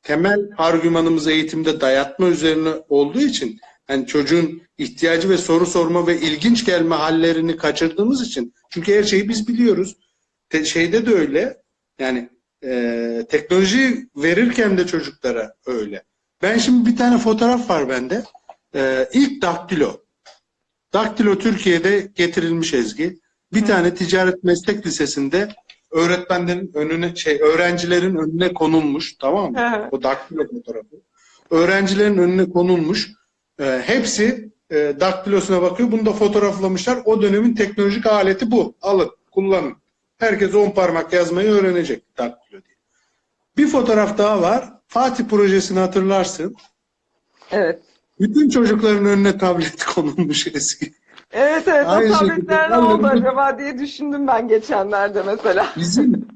temel argümanımız eğitimde dayatma üzerine olduğu için yani çocuğun ihtiyacı ve soru sorma ve ilginç gelme hallerini kaçırdığımız için çünkü her şeyi biz biliyoruz. Te- şeyde de öyle. Yani e, teknoloji verirken de çocuklara öyle. Ben şimdi bir tane fotoğraf var bende. E, ilk daktilo. Daktilo Türkiye'de getirilmiş Ezgi. Bir tane ticaret meslek lisesinde öğretmenlerin önüne şey öğrencilerin önüne konulmuş tamam mı? Hı. O daktilo fotoğrafı. Öğrencilerin önüne konulmuş. Ee, hepsi e, daktilosuna bakıyor. Bunu da fotoğraflamışlar. O dönemin teknolojik aleti bu. Alın, kullanın. Herkes on parmak yazmayı öğrenecek daktilo diye. Bir fotoğraf daha var. Fatih projesini hatırlarsın. Evet. Bütün çocukların önüne tablet konulmuş eski. Evet evet Aynı o tabletler ne oldu acaba diye düşündüm ben geçenlerde mesela. Bizim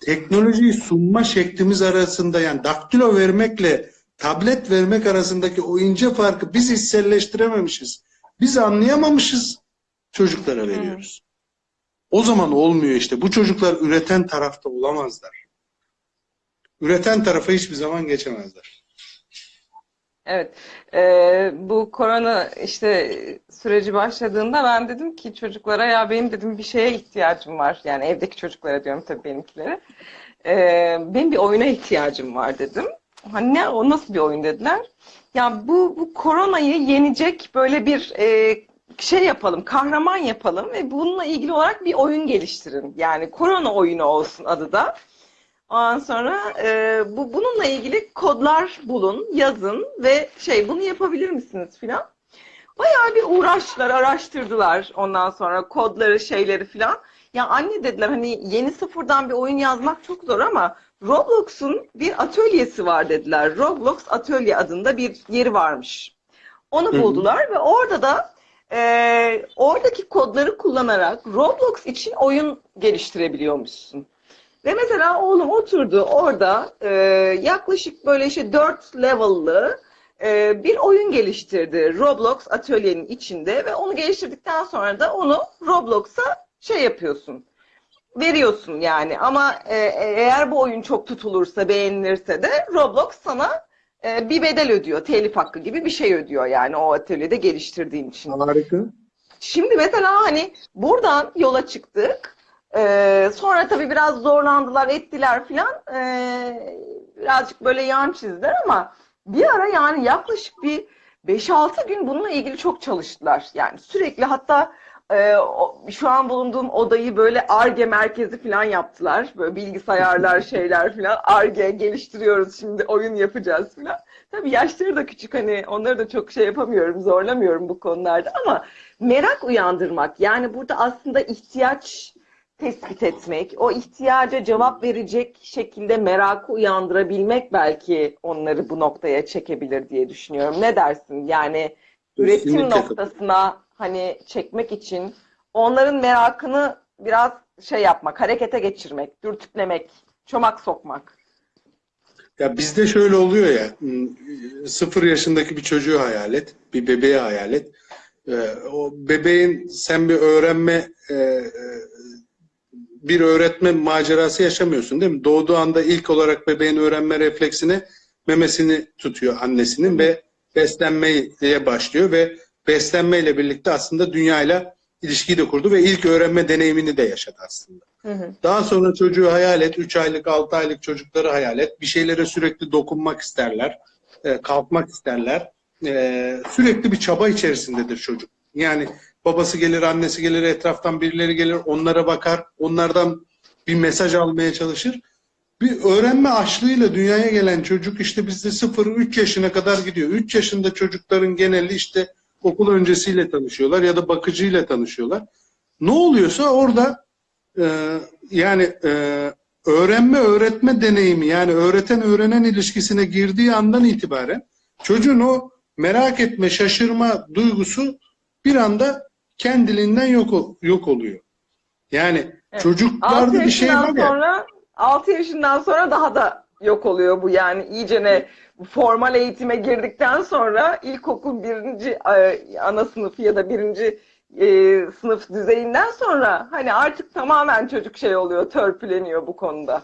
teknolojiyi sunma şeklimiz arasında yani daktilo vermekle tablet vermek arasındaki o ince farkı biz hisselleştirememişiz. Biz anlayamamışız çocuklara veriyoruz. O zaman olmuyor işte. Bu çocuklar üreten tarafta olamazlar. Üreten tarafa hiçbir zaman geçemezler. Evet. Ee, bu korona işte süreci başladığında ben dedim ki çocuklara ya benim dedim bir şeye ihtiyacım var. Yani evdeki çocuklara diyorum tabii benimkilere. Ee, benim bir oyuna ihtiyacım var dedim. Hani ne o nasıl bir oyun dediler. Ya bu bu koronayı yenecek böyle bir e, şey yapalım, kahraman yapalım ve bununla ilgili olarak bir oyun geliştirin. Yani korona oyunu olsun adı da. Ondan sonra e, bu bununla ilgili kodlar bulun, yazın ve şey bunu yapabilir misiniz filan. Bayağı bir uğraştılar, araştırdılar ondan sonra kodları, şeyleri filan. Ya anne dediler hani yeni sıfırdan bir oyun yazmak çok zor ama Roblox'un bir atölyesi var dediler. Roblox Atölye adında bir yeri varmış. Onu buldular ve orada da e, oradaki kodları kullanarak Roblox için oyun geliştirebiliyormuşsun. Ve mesela oğlum oturdu orada e, yaklaşık böyle işte 4 level'lı e, bir oyun geliştirdi Roblox atölyenin içinde ve onu geliştirdikten sonra da onu Roblox'a şey yapıyorsun veriyorsun yani ama e, eğer bu oyun çok tutulursa beğenilirse de Roblox sana e, bir bedel ödüyor telif hakkı gibi bir şey ödüyor yani o atölyede geliştirdiğin için. Harika. Şimdi mesela hani buradan yola çıktık. Ee, sonra tabii biraz zorlandılar, ettiler filan. Ee, birazcık böyle yan çizdiler ama bir ara yani yaklaşık bir 5-6 gün bununla ilgili çok çalıştılar. Yani sürekli hatta e, o- şu an bulunduğum odayı böyle ARGE merkezi falan yaptılar. Böyle bilgisayarlar, şeyler falan. ARGE geliştiriyoruz şimdi oyun yapacağız falan. Tabii yaşları da küçük hani onları da çok şey yapamıyorum, zorlamıyorum bu konularda ama merak uyandırmak yani burada aslında ihtiyaç tespit etmek, o ihtiyaca cevap verecek şekilde merakı uyandırabilmek belki onları bu noktaya çekebilir diye düşünüyorum. Ne dersin? Yani üretim Kesinlikle noktasına hani çekmek için onların merakını biraz şey yapmak, harekete geçirmek, dürtüklemek, çomak sokmak. Ya bizde şöyle oluyor ya, sıfır yaşındaki bir çocuğu hayal et, bir bebeği hayal et. Ee, o bebeğin sen bir öğrenme, e, e, bir öğretme macerası yaşamıyorsun değil mi? Doğduğu anda ilk olarak bebeğin öğrenme refleksine memesini tutuyor annesinin ve beslenmeye başlıyor ve beslenmeyle birlikte aslında dünyayla ilişkiyi de kurdu ve ilk öğrenme deneyimini de yaşadı aslında. Hı hı. Daha sonra çocuğu hayal et, 3 aylık, 6 aylık çocukları hayal et. Bir şeylere sürekli dokunmak isterler, e, kalkmak isterler. E, sürekli bir çaba içerisindedir çocuk. Yani babası gelir, annesi gelir, etraftan birileri gelir, onlara bakar, onlardan bir mesaj almaya çalışır. Bir öğrenme açlığıyla dünyaya gelen çocuk işte bizde 0-3 yaşına kadar gidiyor. 3 yaşında çocukların geneli işte okul öncesiyle tanışıyorlar ya da bakıcıyla tanışıyorlar. Ne oluyorsa orada e, yani e, öğrenme öğretme deneyimi yani öğreten öğrenen ilişkisine girdiği andan itibaren çocuğun o merak etme şaşırma duygusu bir anda kendiliğinden yok yok oluyor. Yani Evet. 6 çocuklarda bir şey var ya. sonra 6 yaşından sonra daha da yok oluyor bu yani iyicene formal eğitime girdikten sonra ilkokul birinci e, ana sınıfı ya da birinci e, sınıf düzeyinden sonra hani artık tamamen çocuk şey oluyor, törpüleniyor bu konuda.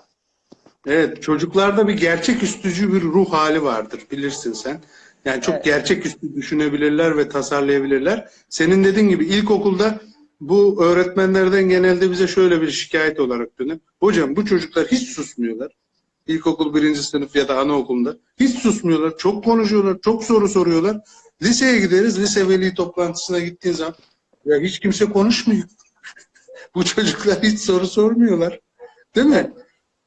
Evet, çocuklarda bir gerçeküstücü bir ruh hali vardır bilirsin sen. Yani çok Evet. gerçeküstü düşünebilirler ve tasarlayabilirler. Senin dediğin gibi ilkokulda bu öğretmenlerden genelde bize şöyle bir şikayet olarak dönüyor. Hocam bu çocuklar hiç susmuyorlar. İlkokul birinci sınıf ya da anaokulunda. Hiç susmuyorlar. Çok konuşuyorlar. Çok soru soruyorlar. Liseye gideriz. Lise veli toplantısına gittiğin zaman ya hiç kimse konuşmuyor. bu çocuklar hiç soru sormuyorlar. Değil mi?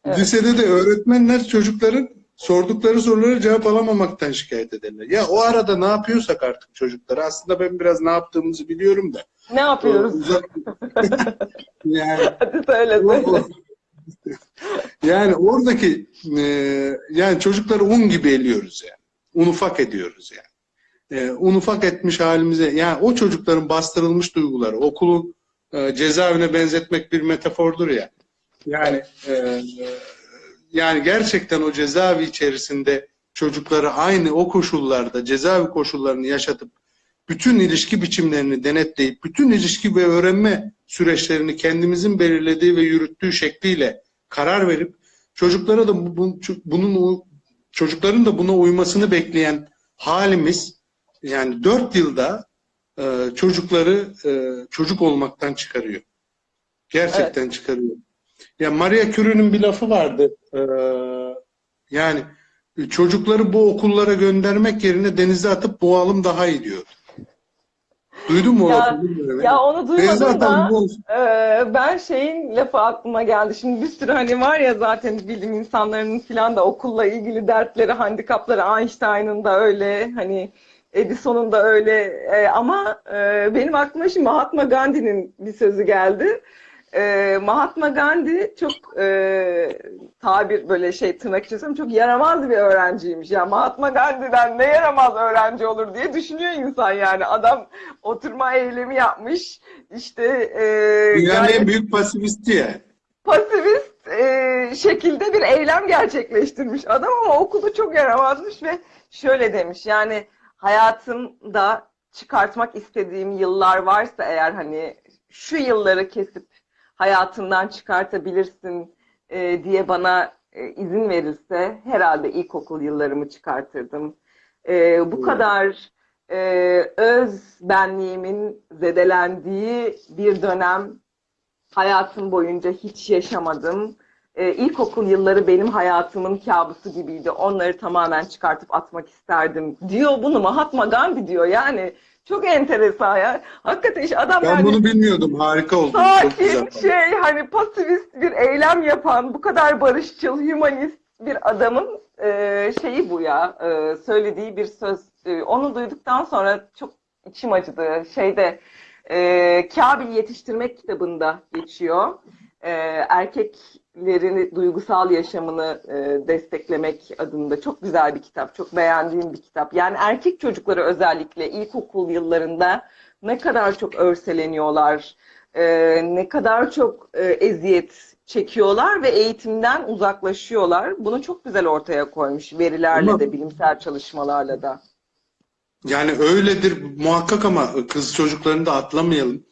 Evet. Lisede de öğretmenler çocukların sordukları soruları cevap alamamaktan şikayet ederler. Ya o arada ne yapıyorsak artık çocuklara aslında ben biraz ne yaptığımızı biliyorum da. Ne yapıyoruz? Uzak- yani Hadi söyle. o- söyle. o- yani oradaki e, yani çocukları un gibi eliyoruz yani. Un ufak ediyoruz yani. E, un ufak etmiş halimize yani o çocukların bastırılmış duyguları okulu e, cezaevine benzetmek bir metafordur ya. Yani e, e, yani gerçekten o cezaevi içerisinde çocukları aynı o koşullarda cezaevi koşullarını yaşatıp bütün ilişki biçimlerini denetleyip bütün ilişki ve öğrenme süreçlerini kendimizin belirlediği ve yürüttüğü şekliyle karar verip çocuklara da bu- bu- bunun çocukların da buna uymasını bekleyen halimiz yani dört yılda e, çocukları e, çocuk olmaktan çıkarıyor. Gerçekten çıkarıyor. Ya Maria Curie'nin bir lafı vardı. e, yani çocukları bu okullara göndermek yerine denize atıp boğalım daha iyi diyor. Duydun mu Ya-? Bilmiyorum. Ya onu duymadım da Ee, ben şeyin lafı aklıma geldi. Şimdi bir sürü hani var ya zaten bilim insanlarının filan da okulla ilgili dertleri, handikapları Einstein'ın da öyle hani Edison'un da öyle Ee, ama e, benim aklıma şimdi Mahatma Gandhi'nin bir sözü geldi. Ee, Mahatma Gandhi çok e, tabir böyle şey tırnak söylüyorum, çok yaramaz bir öğrenciymiş. Ya Mahatma Gandhi'den ne yaramaz öğrenci olur diye düşünüyor insan yani. Adam oturma eylemi yapmış. İşte e, Dünyanın gayet en büyük pasifisti ya. pasifist e, şekilde bir eylem gerçekleştirmiş adam ama okulu çok yaramazmış ve şöyle demiş yani hayatımda çıkartmak istediğim yıllar varsa eğer hani şu yılları kesip hayatından çıkartabilirsin e, diye bana e, izin verilse herhalde ilkokul yıllarımı çıkartırdım. E, bu Hmm. kadar e, öz benliğimin zedelendiği bir dönem hayatım boyunca hiç yaşamadım. Ee, ilkokul yılları benim hayatımın kabusu gibiydi. Onları tamamen çıkartıp atmak isterdim. Diyor bunu Mahatma Gandhi diyor. Yani çok enteresan ya. Hakikaten işte adam Ben yani bunu bilmiyordum. Harika oldu. Sakin şey hani pasifist bir eylem yapan bu kadar barışçıl, hümanist bir adamın e, şeyi bu ya. e, söylediği bir söz. E, onu duyduktan sonra çok içim acıdı. Şeyde e, Kabil Yetiştirmek kitabında geçiyor. E, erkeklerin duygusal yaşamını e, desteklemek adında çok güzel bir kitap. Çok beğendiğim bir kitap. Yani erkek çocukları özellikle ilkokul yıllarında ne kadar çok örseleniyorlar, e, ne kadar çok e, eziyet çekiyorlar ve eğitimden uzaklaşıyorlar. Bunu çok güzel ortaya koymuş verilerle Ama- de, bilimsel çalışmalarla da. Yani öyledir muhakkak ama kız çocuklarını da atlamayalım.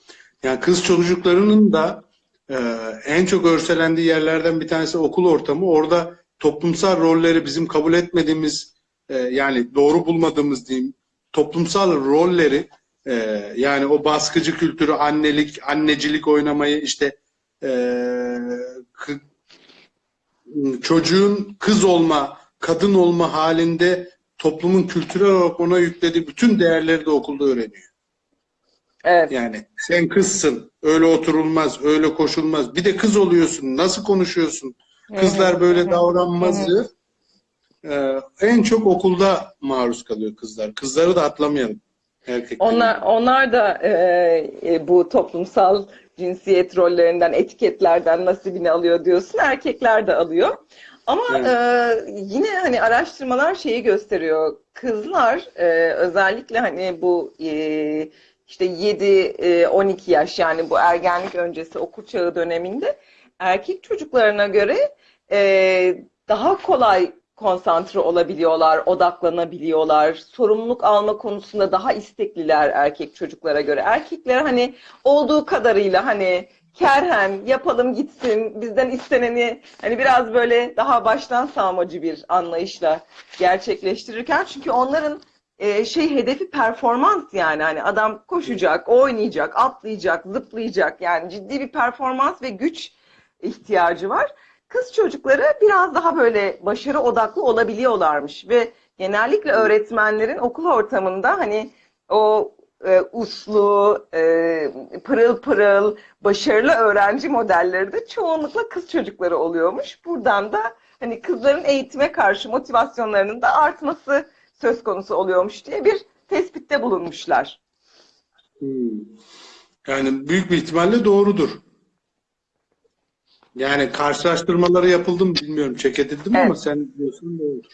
Yani kız çocuklarının da e, en çok örselendiği yerlerden bir tanesi okul ortamı. Orada toplumsal rolleri bizim kabul etmediğimiz e, yani doğru bulmadığımız diyeyim toplumsal rolleri e, yani o baskıcı kültürü annelik, annecilik oynamayı işte e, çocuğun kız olma, kadın olma halinde toplumun kültürel olarak ona yüklediği bütün değerleri de okulda öğreniyor. Evet. Yani sen kızsın, öyle oturulmaz, öyle koşulmaz. Bir de kız oluyorsun, nasıl konuşuyorsun? Kızlar böyle davranmazı e, en çok okulda maruz kalıyor kızlar. Kızları da atlamayalım. Erkekleri. Onlar onlar da e, e, bu toplumsal cinsiyet rollerinden, etiketlerden nasibini alıyor diyorsun. Erkekler de alıyor. Ama Evet. e, yine hani araştırmalar şeyi gösteriyor. Kızlar e, özellikle hani bu e, işte 7-12 yaş yani bu ergenlik öncesi okul çağı döneminde erkek çocuklarına göre e, daha kolay konsantre olabiliyorlar, odaklanabiliyorlar. Sorumluluk alma konusunda daha istekliler erkek çocuklara göre. Erkekler hani olduğu kadarıyla hani kerhen yapalım gitsin bizden isteneni hani biraz böyle daha baştan sağmacı bir anlayışla gerçekleştirirken çünkü onların e, şey hedefi performans yani hani adam koşacak, oynayacak, atlayacak, zıplayacak yani ciddi bir performans ve güç ihtiyacı var. Kız çocukları biraz daha böyle başarı odaklı olabiliyorlarmış ve genellikle öğretmenlerin okul ortamında hani o e, uslu, e, pırıl pırıl, başarılı öğrenci modelleri de çoğunlukla kız çocukları oluyormuş. Buradan da hani kızların eğitime karşı motivasyonlarının da artması söz konusu oluyormuş diye bir tespitte bulunmuşlar. Hmm. Yani büyük bir ihtimalle doğrudur. Yani karşılaştırmaları yapıldı mı bilmiyorum. Çek edildi mi ama Evet. sen diyorsun doğrudur.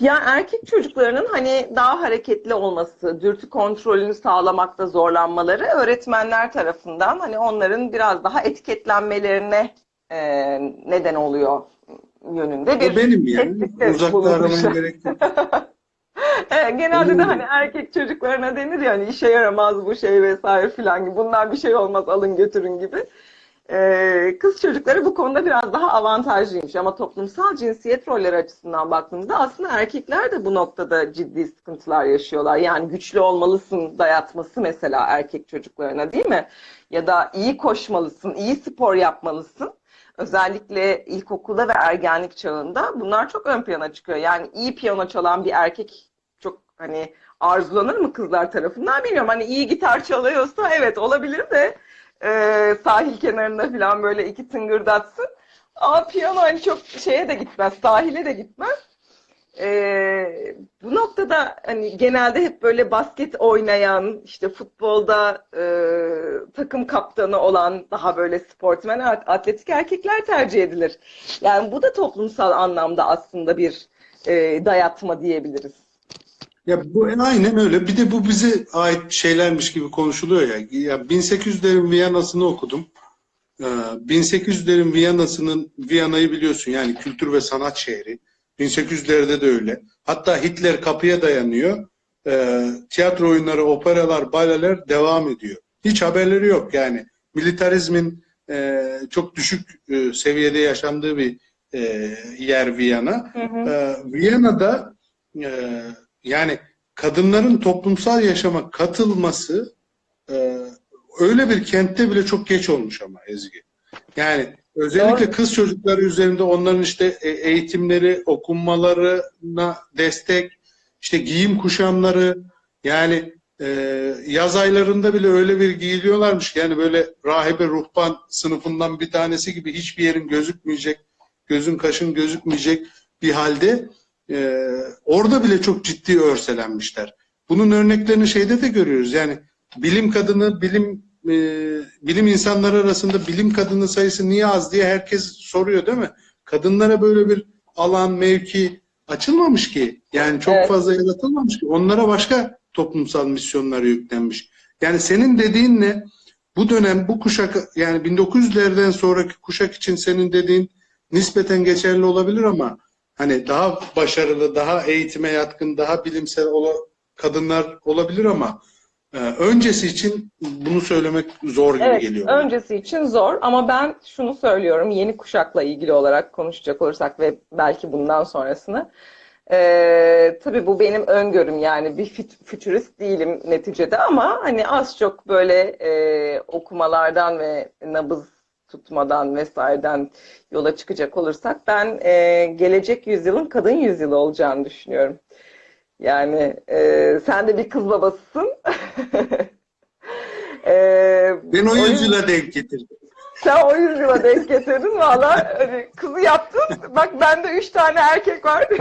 Ya erkek çocuklarının hani daha hareketli olması, dürtü kontrolünü sağlamakta zorlanmaları öğretmenler tarafından hani onların biraz daha etiketlenmelerine e, neden oluyor yönünde bir benim yani. Uzakta aramaya gerek yok. Evet, genelde de Benim hani erkek çocuklarına denir ya hani işe yaramaz bu şey vesaire filan gibi. Bunlar bir şey olmaz alın götürün gibi. Ee, kız çocukları bu konuda biraz daha avantajlıymış ama toplumsal cinsiyet rolleri açısından baktığımızda aslında erkekler de bu noktada ciddi sıkıntılar yaşıyorlar. Yani güçlü olmalısın dayatması mesela erkek çocuklarına değil mi? Ya da iyi koşmalısın, iyi spor yapmalısın. Özellikle ilkokulda ve ergenlik çağında bunlar çok ön plana çıkıyor. Yani iyi piyano çalan bir erkek hani arzulanır mı kızlar tarafından bilmiyorum. Hani iyi gitar çalıyorsa evet olabilir de e, sahil kenarında falan böyle iki tıngırdatsın. Ama piyano hani çok şeye de gitmez, sahile de gitmez. E, bu noktada hani genelde hep böyle basket oynayan, işte futbolda e, takım kaptanı olan daha böyle sportmen, atletik erkekler tercih edilir. Yani bu da toplumsal anlamda aslında bir e, dayatma diyebiliriz. Ya bu aynen öyle. Bir de bu bize ait şeylermiş gibi konuşuluyor ya. Ya 1800'lerin Viyana'sını okudum. Ee, 1800'lerin Viyana'sının Viyana'yı biliyorsun yani kültür ve sanat şehri. 1800'lerde de öyle. Hatta Hitler kapıya dayanıyor. Ee, tiyatro oyunları, operalar, baleler devam ediyor. Hiç haberleri yok yani. Militarizmin e, çok düşük e, seviyede yaşandığı bir e, yer Viyana. Hı hı. Ee, Viyana'da e, yani kadınların toplumsal yaşama katılması e, öyle bir kentte bile çok geç olmuş ama Ezgi. Yani özellikle Doğru. kız çocukları üzerinde onların işte e, eğitimleri, okunmalarına destek, işte giyim kuşamları yani e, yaz aylarında bile öyle bir giyiliyorlarmış yani böyle rahibe ruhban sınıfından bir tanesi gibi hiçbir yerin gözükmeyecek, gözün kaşın gözükmeyecek bir halde e, orada bile çok ciddi örselenmişler. Bunun örneklerini şeyde de görüyoruz. Yani bilim kadını, bilim e, bilim insanları arasında bilim kadını sayısı niye az diye herkes soruyor değil mi? Kadınlara böyle bir alan, mevki açılmamış ki. Yani çok Evet. fazla yaratılmamış ki. Onlara başka toplumsal misyonlar yüklenmiş. Yani senin dediğinle bu dönem, bu kuşak yani 1900'lerden sonraki kuşak için senin dediğin nispeten geçerli olabilir ama hani daha başarılı, daha eğitime yatkın, daha bilimsel ola, kadınlar olabilir ama e, öncesi için bunu söylemek zor gibi Evet, geliyor. öncesi için zor ama ben şunu söylüyorum yeni kuşakla ilgili olarak konuşacak olursak ve belki bundan sonrasını. Ee, tabii bu benim öngörüm yani bir füt- fütürist değilim neticede ama hani az çok böyle e, okumalardan ve nabız tutmadan vesaireden yola çıkacak olursak ben e, gelecek yüzyılın kadın yüzyılı olacağını düşünüyorum. Yani e, sen de bir kız babasısın. E, Ben o yüzyıla denk getirdim. sen o yüzyıla denk getirdin valla hani kızı yaptın. Bak bende üç tane erkek var.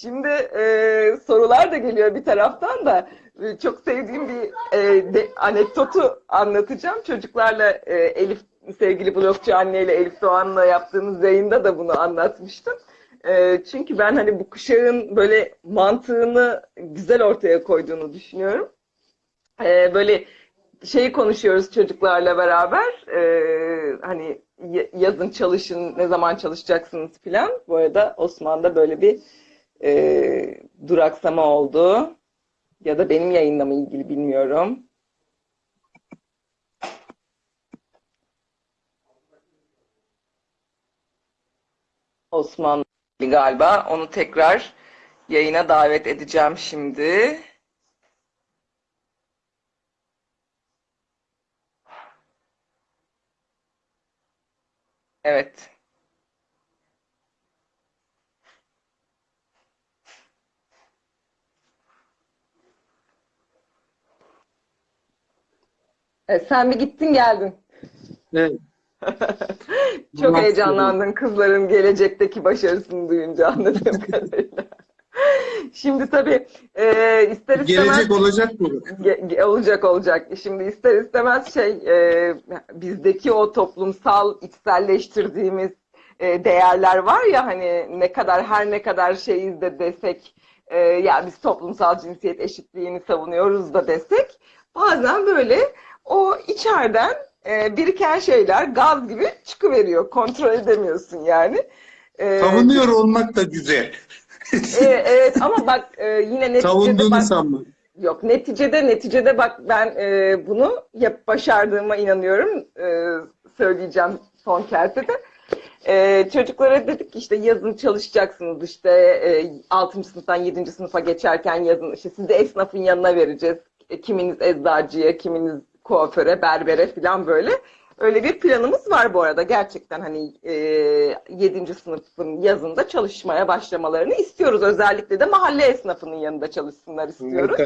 Şimdi e, sorular da geliyor bir taraftan da E, çok sevdiğim bir e, de, anekdotu anlatacağım. Çocuklarla e, Elif sevgili blogcu anneyle Elif Doğan'la yaptığımız yayında da bunu anlatmıştım. E, çünkü ben hani bu kuşağın böyle mantığını güzel ortaya koyduğunu düşünüyorum. E, böyle şeyi konuşuyoruz çocuklarla beraber. Ee, hani yazın çalışın, ne zaman çalışacaksınız filan. Bu arada Osman'da böyle bir e, duraksama oldu. Ya da benim yayınla mı ilgili bilmiyorum. Osman galiba. Onu tekrar yayına davet edeceğim şimdi. Evet. E, sen bir gittin geldin. Evet. Çok heyecanlandın kızların gelecekteki başarısını duyunca anladığım kadarıyla. Şimdi tabii e, ister istemez Gelecek olacak mı? Ge- ge- olacak olacak. Şimdi ister istemez şey e, bizdeki o toplumsal içselleştirdiğimiz e, değerler var ya hani ne kadar her ne kadar şeyiz de desek e, ya biz toplumsal cinsiyet eşitliğini savunuyoruz da desek bazen böyle o içeriden e, biriken şeyler gaz gibi çıkıveriyor. Kontrol edemiyorsun yani. E, Savunuyor olmak da güzel. e, evet ama bak e, yine neticede Savunduğunu bak, sanma. Yok neticede neticede bak ben e, bunu yap başardığıma inanıyorum. E, söyleyeceğim son kerte de. E, çocuklara dedik ki işte yazın çalışacaksınız işte e, 6. sınıftan 7. sınıfa geçerken yazın işte sizi esnafın yanına vereceğiz. E, kiminiz eczacıya, kiminiz kuaföre, berbere falan böyle. Öyle bir planımız var bu arada. Gerçekten hani e, 7. sınıfın yazında çalışmaya başlamalarını istiyoruz. Özellikle de mahalle esnafının yanında çalışsınlar istiyoruz.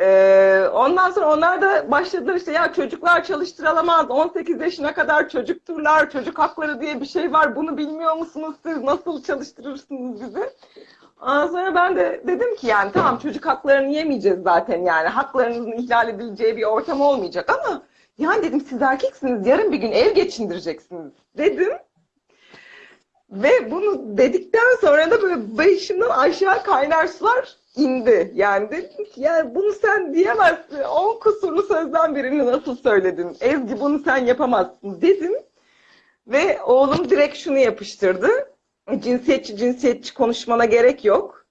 Ee, ondan sonra onlar da başladılar işte ya çocuklar çalıştırılamaz 18 yaşına kadar çocukturlar çocuk hakları diye bir şey var bunu bilmiyor musunuz siz nasıl çalıştırırsınız bizi Ondan sonra ben de dedim ki yani tamam çocuk haklarını yemeyeceğiz zaten yani haklarınızın ihlal edileceği bir ortam olmayacak ama yani dedim siz erkeksiniz yarın bir gün ev geçindireceksiniz dedim Ve bunu dedikten sonra da böyle başımdan aşağı kaynar sular indi. Yani dedim ki ya bunu sen diyemezsin. On kusurlu sözden birini nasıl söyledin? Ezgi bunu sen yapamazsın dedim. Ve oğlum direkt şunu yapıştırdı. Cinsiyetçi cinsiyetçi konuşmana gerek yok.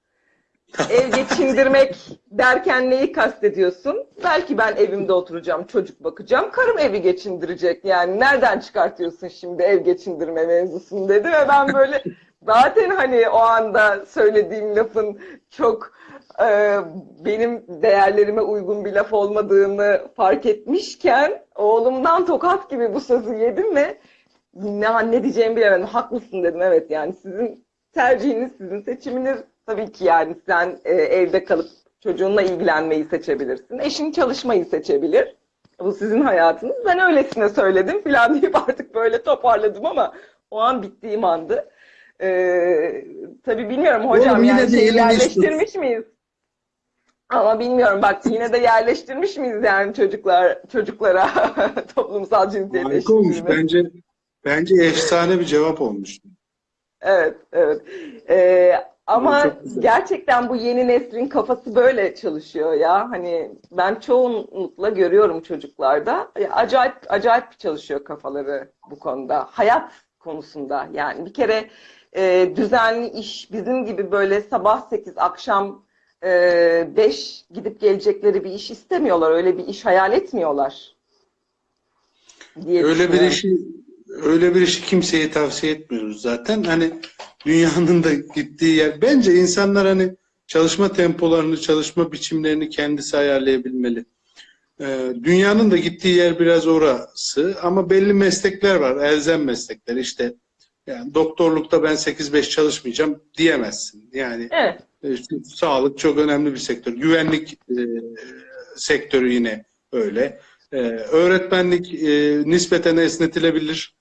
Ev geçindirmek derken neyi kastediyorsun? Belki ben evimde oturacağım, çocuk bakacağım. Karım evi geçindirecek. Yani nereden çıkartıyorsun şimdi ev geçindirme mevzusunu dedi ve ben böyle zaten hani o anda söylediğim lafın çok e, benim değerlerime uygun bir laf olmadığını fark etmişken oğlumdan tokat gibi bu sözü yedim ve ne, ne diyeceğimi bilemedim. Haklısın dedim evet yani sizin tercihiniz, sizin seçiminiz tabii ki yani sen e, evde kalıp çocuğunla ilgilenmeyi seçebilirsin. Eşin çalışmayı seçebilir. Bu sizin hayatınız. Ben öylesine söyledim falan deyip artık böyle toparladım ama o an bittiğim andı. Ee, tabii bilmiyorum hocam Oğlum yani de yerleştirmiş miyiz? Ama bilmiyorum bak yine de yerleştirmiş miyiz yani çocuklar çocuklara toplumsal cinsiyet Harika olmuş. Bence bence efsane bir cevap olmuş. Evet, evet. Ee, ama gerçekten bu yeni neslin kafası böyle çalışıyor ya. Hani ben çoğunlukla görüyorum çocuklarda. Acayip acayip çalışıyor kafaları bu konuda. Hayat konusunda. Yani bir kere e, düzenli iş bizim gibi böyle sabah 8 akşam e, 5 gidip gelecekleri bir iş istemiyorlar. Öyle bir iş hayal etmiyorlar. Diye Öyle bir işi öyle bir işi kimseye tavsiye etmiyoruz zaten. Hani dünyanın da gittiği yer. Bence insanlar hani çalışma tempolarını, çalışma biçimlerini kendisi ayarlayabilmeli. Ee, dünyanın da gittiği yer biraz orası ama belli meslekler var, elzem meslekler. İşte yani doktorlukta ben 8-5 çalışmayacağım diyemezsin. Yani Evet. işte sağlık çok önemli bir sektör. Güvenlik e, sektörü yine öyle. E, öğretmenlik e, nispeten esnetilebilir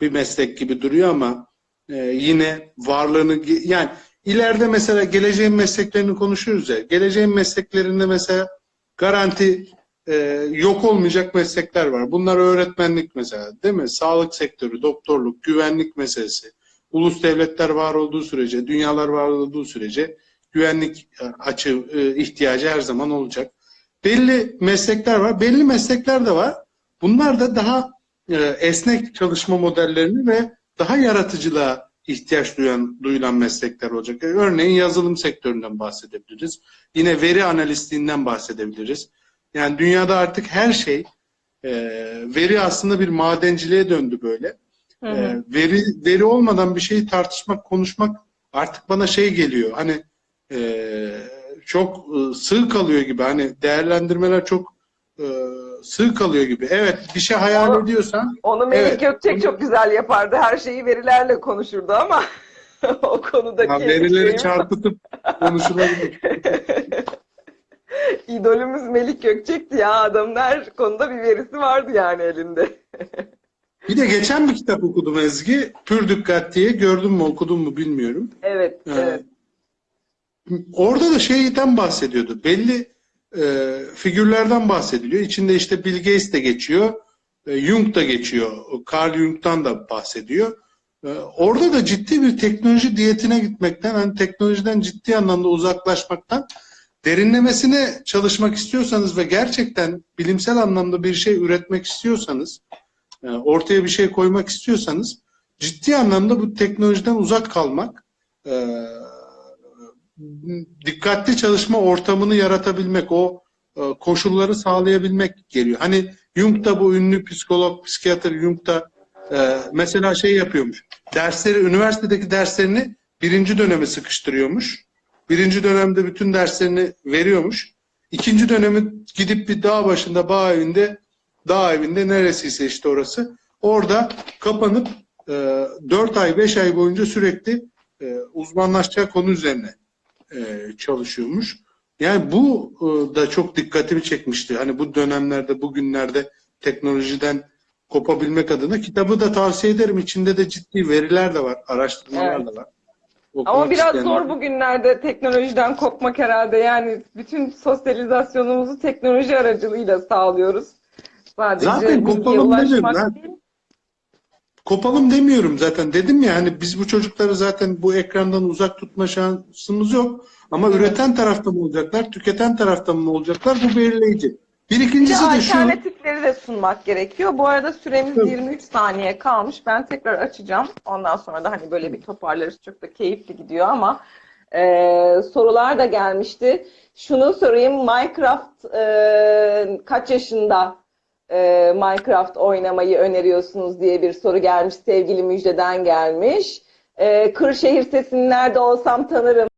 bir meslek gibi duruyor ama e, yine varlığını yani ileride mesela geleceğin mesleklerini konuşuyoruz ya. Geleceğin mesleklerinde mesela garanti e, yok olmayacak meslekler var. Bunlar öğretmenlik mesela değil mi? Sağlık sektörü, doktorluk, güvenlik meselesi. Ulus devletler var olduğu sürece, dünyalar var olduğu sürece güvenlik e, açı e, ihtiyacı her zaman olacak. Belli meslekler var, belli meslekler de var. Bunlar da daha esnek çalışma modellerini ve daha yaratıcılığa ihtiyaç duyan duyulan meslekler olacak. E, Örneğin yazılım sektöründen bahsedebiliriz. Yine veri analistliğinden bahsedebiliriz. Yani dünyada artık her şey e, veri aslında bir madenciliğe döndü böyle. Hı veri veri olmadan bir şeyi tartışmak, konuşmak artık bana şey geliyor. Hani e, çok e, sığ kalıyor gibi. Hani değerlendirmeler çok e, sığ kalıyor gibi. Evet, bir şey hayal Ama- ediyorsan Onu Melih Evet. Gökçek çok güzel yapardı. Her şeyi verilerle konuşurdu ama o konudaki ha, verileri çarpıtıp konuşulabilir. idolümüz Melih Gökçek'ti ya. Adamın her konuda bir verisi vardı yani elinde. Bir de geçen bir kitap okudum Ezgi. Pür Dikkat diye. Gördün mü, okudun mu bilmiyorum. Evet, Ee, evet. Orada da şeyden bahsediyordu. Belli e, figürlerden bahsediliyor. İçinde işte Bill Gates de geçiyor. e, Jung da geçiyor. Carl Jung'dan da bahsediyor. E, orada da ciddi bir teknoloji diyetine gitmekten, hani teknolojiden ciddi anlamda uzaklaşmaktan derinlemesine çalışmak istiyorsanız ve gerçekten bilimsel anlamda bir şey üretmek istiyorsanız, e, ortaya bir şey koymak istiyorsanız ciddi anlamda bu teknolojiden uzak kalmak, e, dikkatli çalışma ortamını yaratabilmek, o e, koşulları sağlayabilmek geliyor. Hani Jung da bu ünlü psikolog, psikiyatr Jung da e, mesela şey yapıyormuş. Dersleri, üniversitedeki derslerini birinci döneme sıkıştırıyormuş. Birinci dönemde bütün derslerini veriyormuş. İkinci dönemi gidip bir dağ başında, bağ evinde, dağ evinde neresiyse işte orası. Orada kapanıp e, 4 ay, 5 ay boyunca sürekli e, uzmanlaşacağı konu üzerine e, çalışıyormuş. Yani bu e, da çok dikkatimi çekmişti. Hani bu dönemlerde, bugünlerde teknolojiden kopabilmek adına kitabı da tavsiye ederim. İçinde de ciddi veriler de var, araştırmalar Evet. da var. Ama Okumak biraz isteyen zor bugünlerde teknolojiden kopmak herhalde. Yani bütün sosyalizasyonumuzu teknoloji aracılığıyla sağlıyoruz. Sadece Zaten kopalım değil. Kopalım demiyorum zaten. Dedim ya hani biz bu çocukları zaten bu ekrandan uzak tutma şansımız yok. Ama Evet. üreten tarafta mı olacaklar, tüketen tarafta mı olacaklar bu belirleyici. Bir Bir de ikincisi de şu. alternatifleri de sunmak gerekiyor. Bu arada süremiz Tabii. 23 saniye kalmış. Ben tekrar açacağım. Ondan sonra da hani böyle bir toparlarız. Çok da keyifli gidiyor ama e, sorular da gelmişti. Şunu sorayım. Minecraft e, kaç yaşında e, Minecraft oynamayı öneriyorsunuz diye bir soru gelmiş. Sevgili Müjde'den gelmiş. E, Kırşehir sesini nerede olsam tanırım.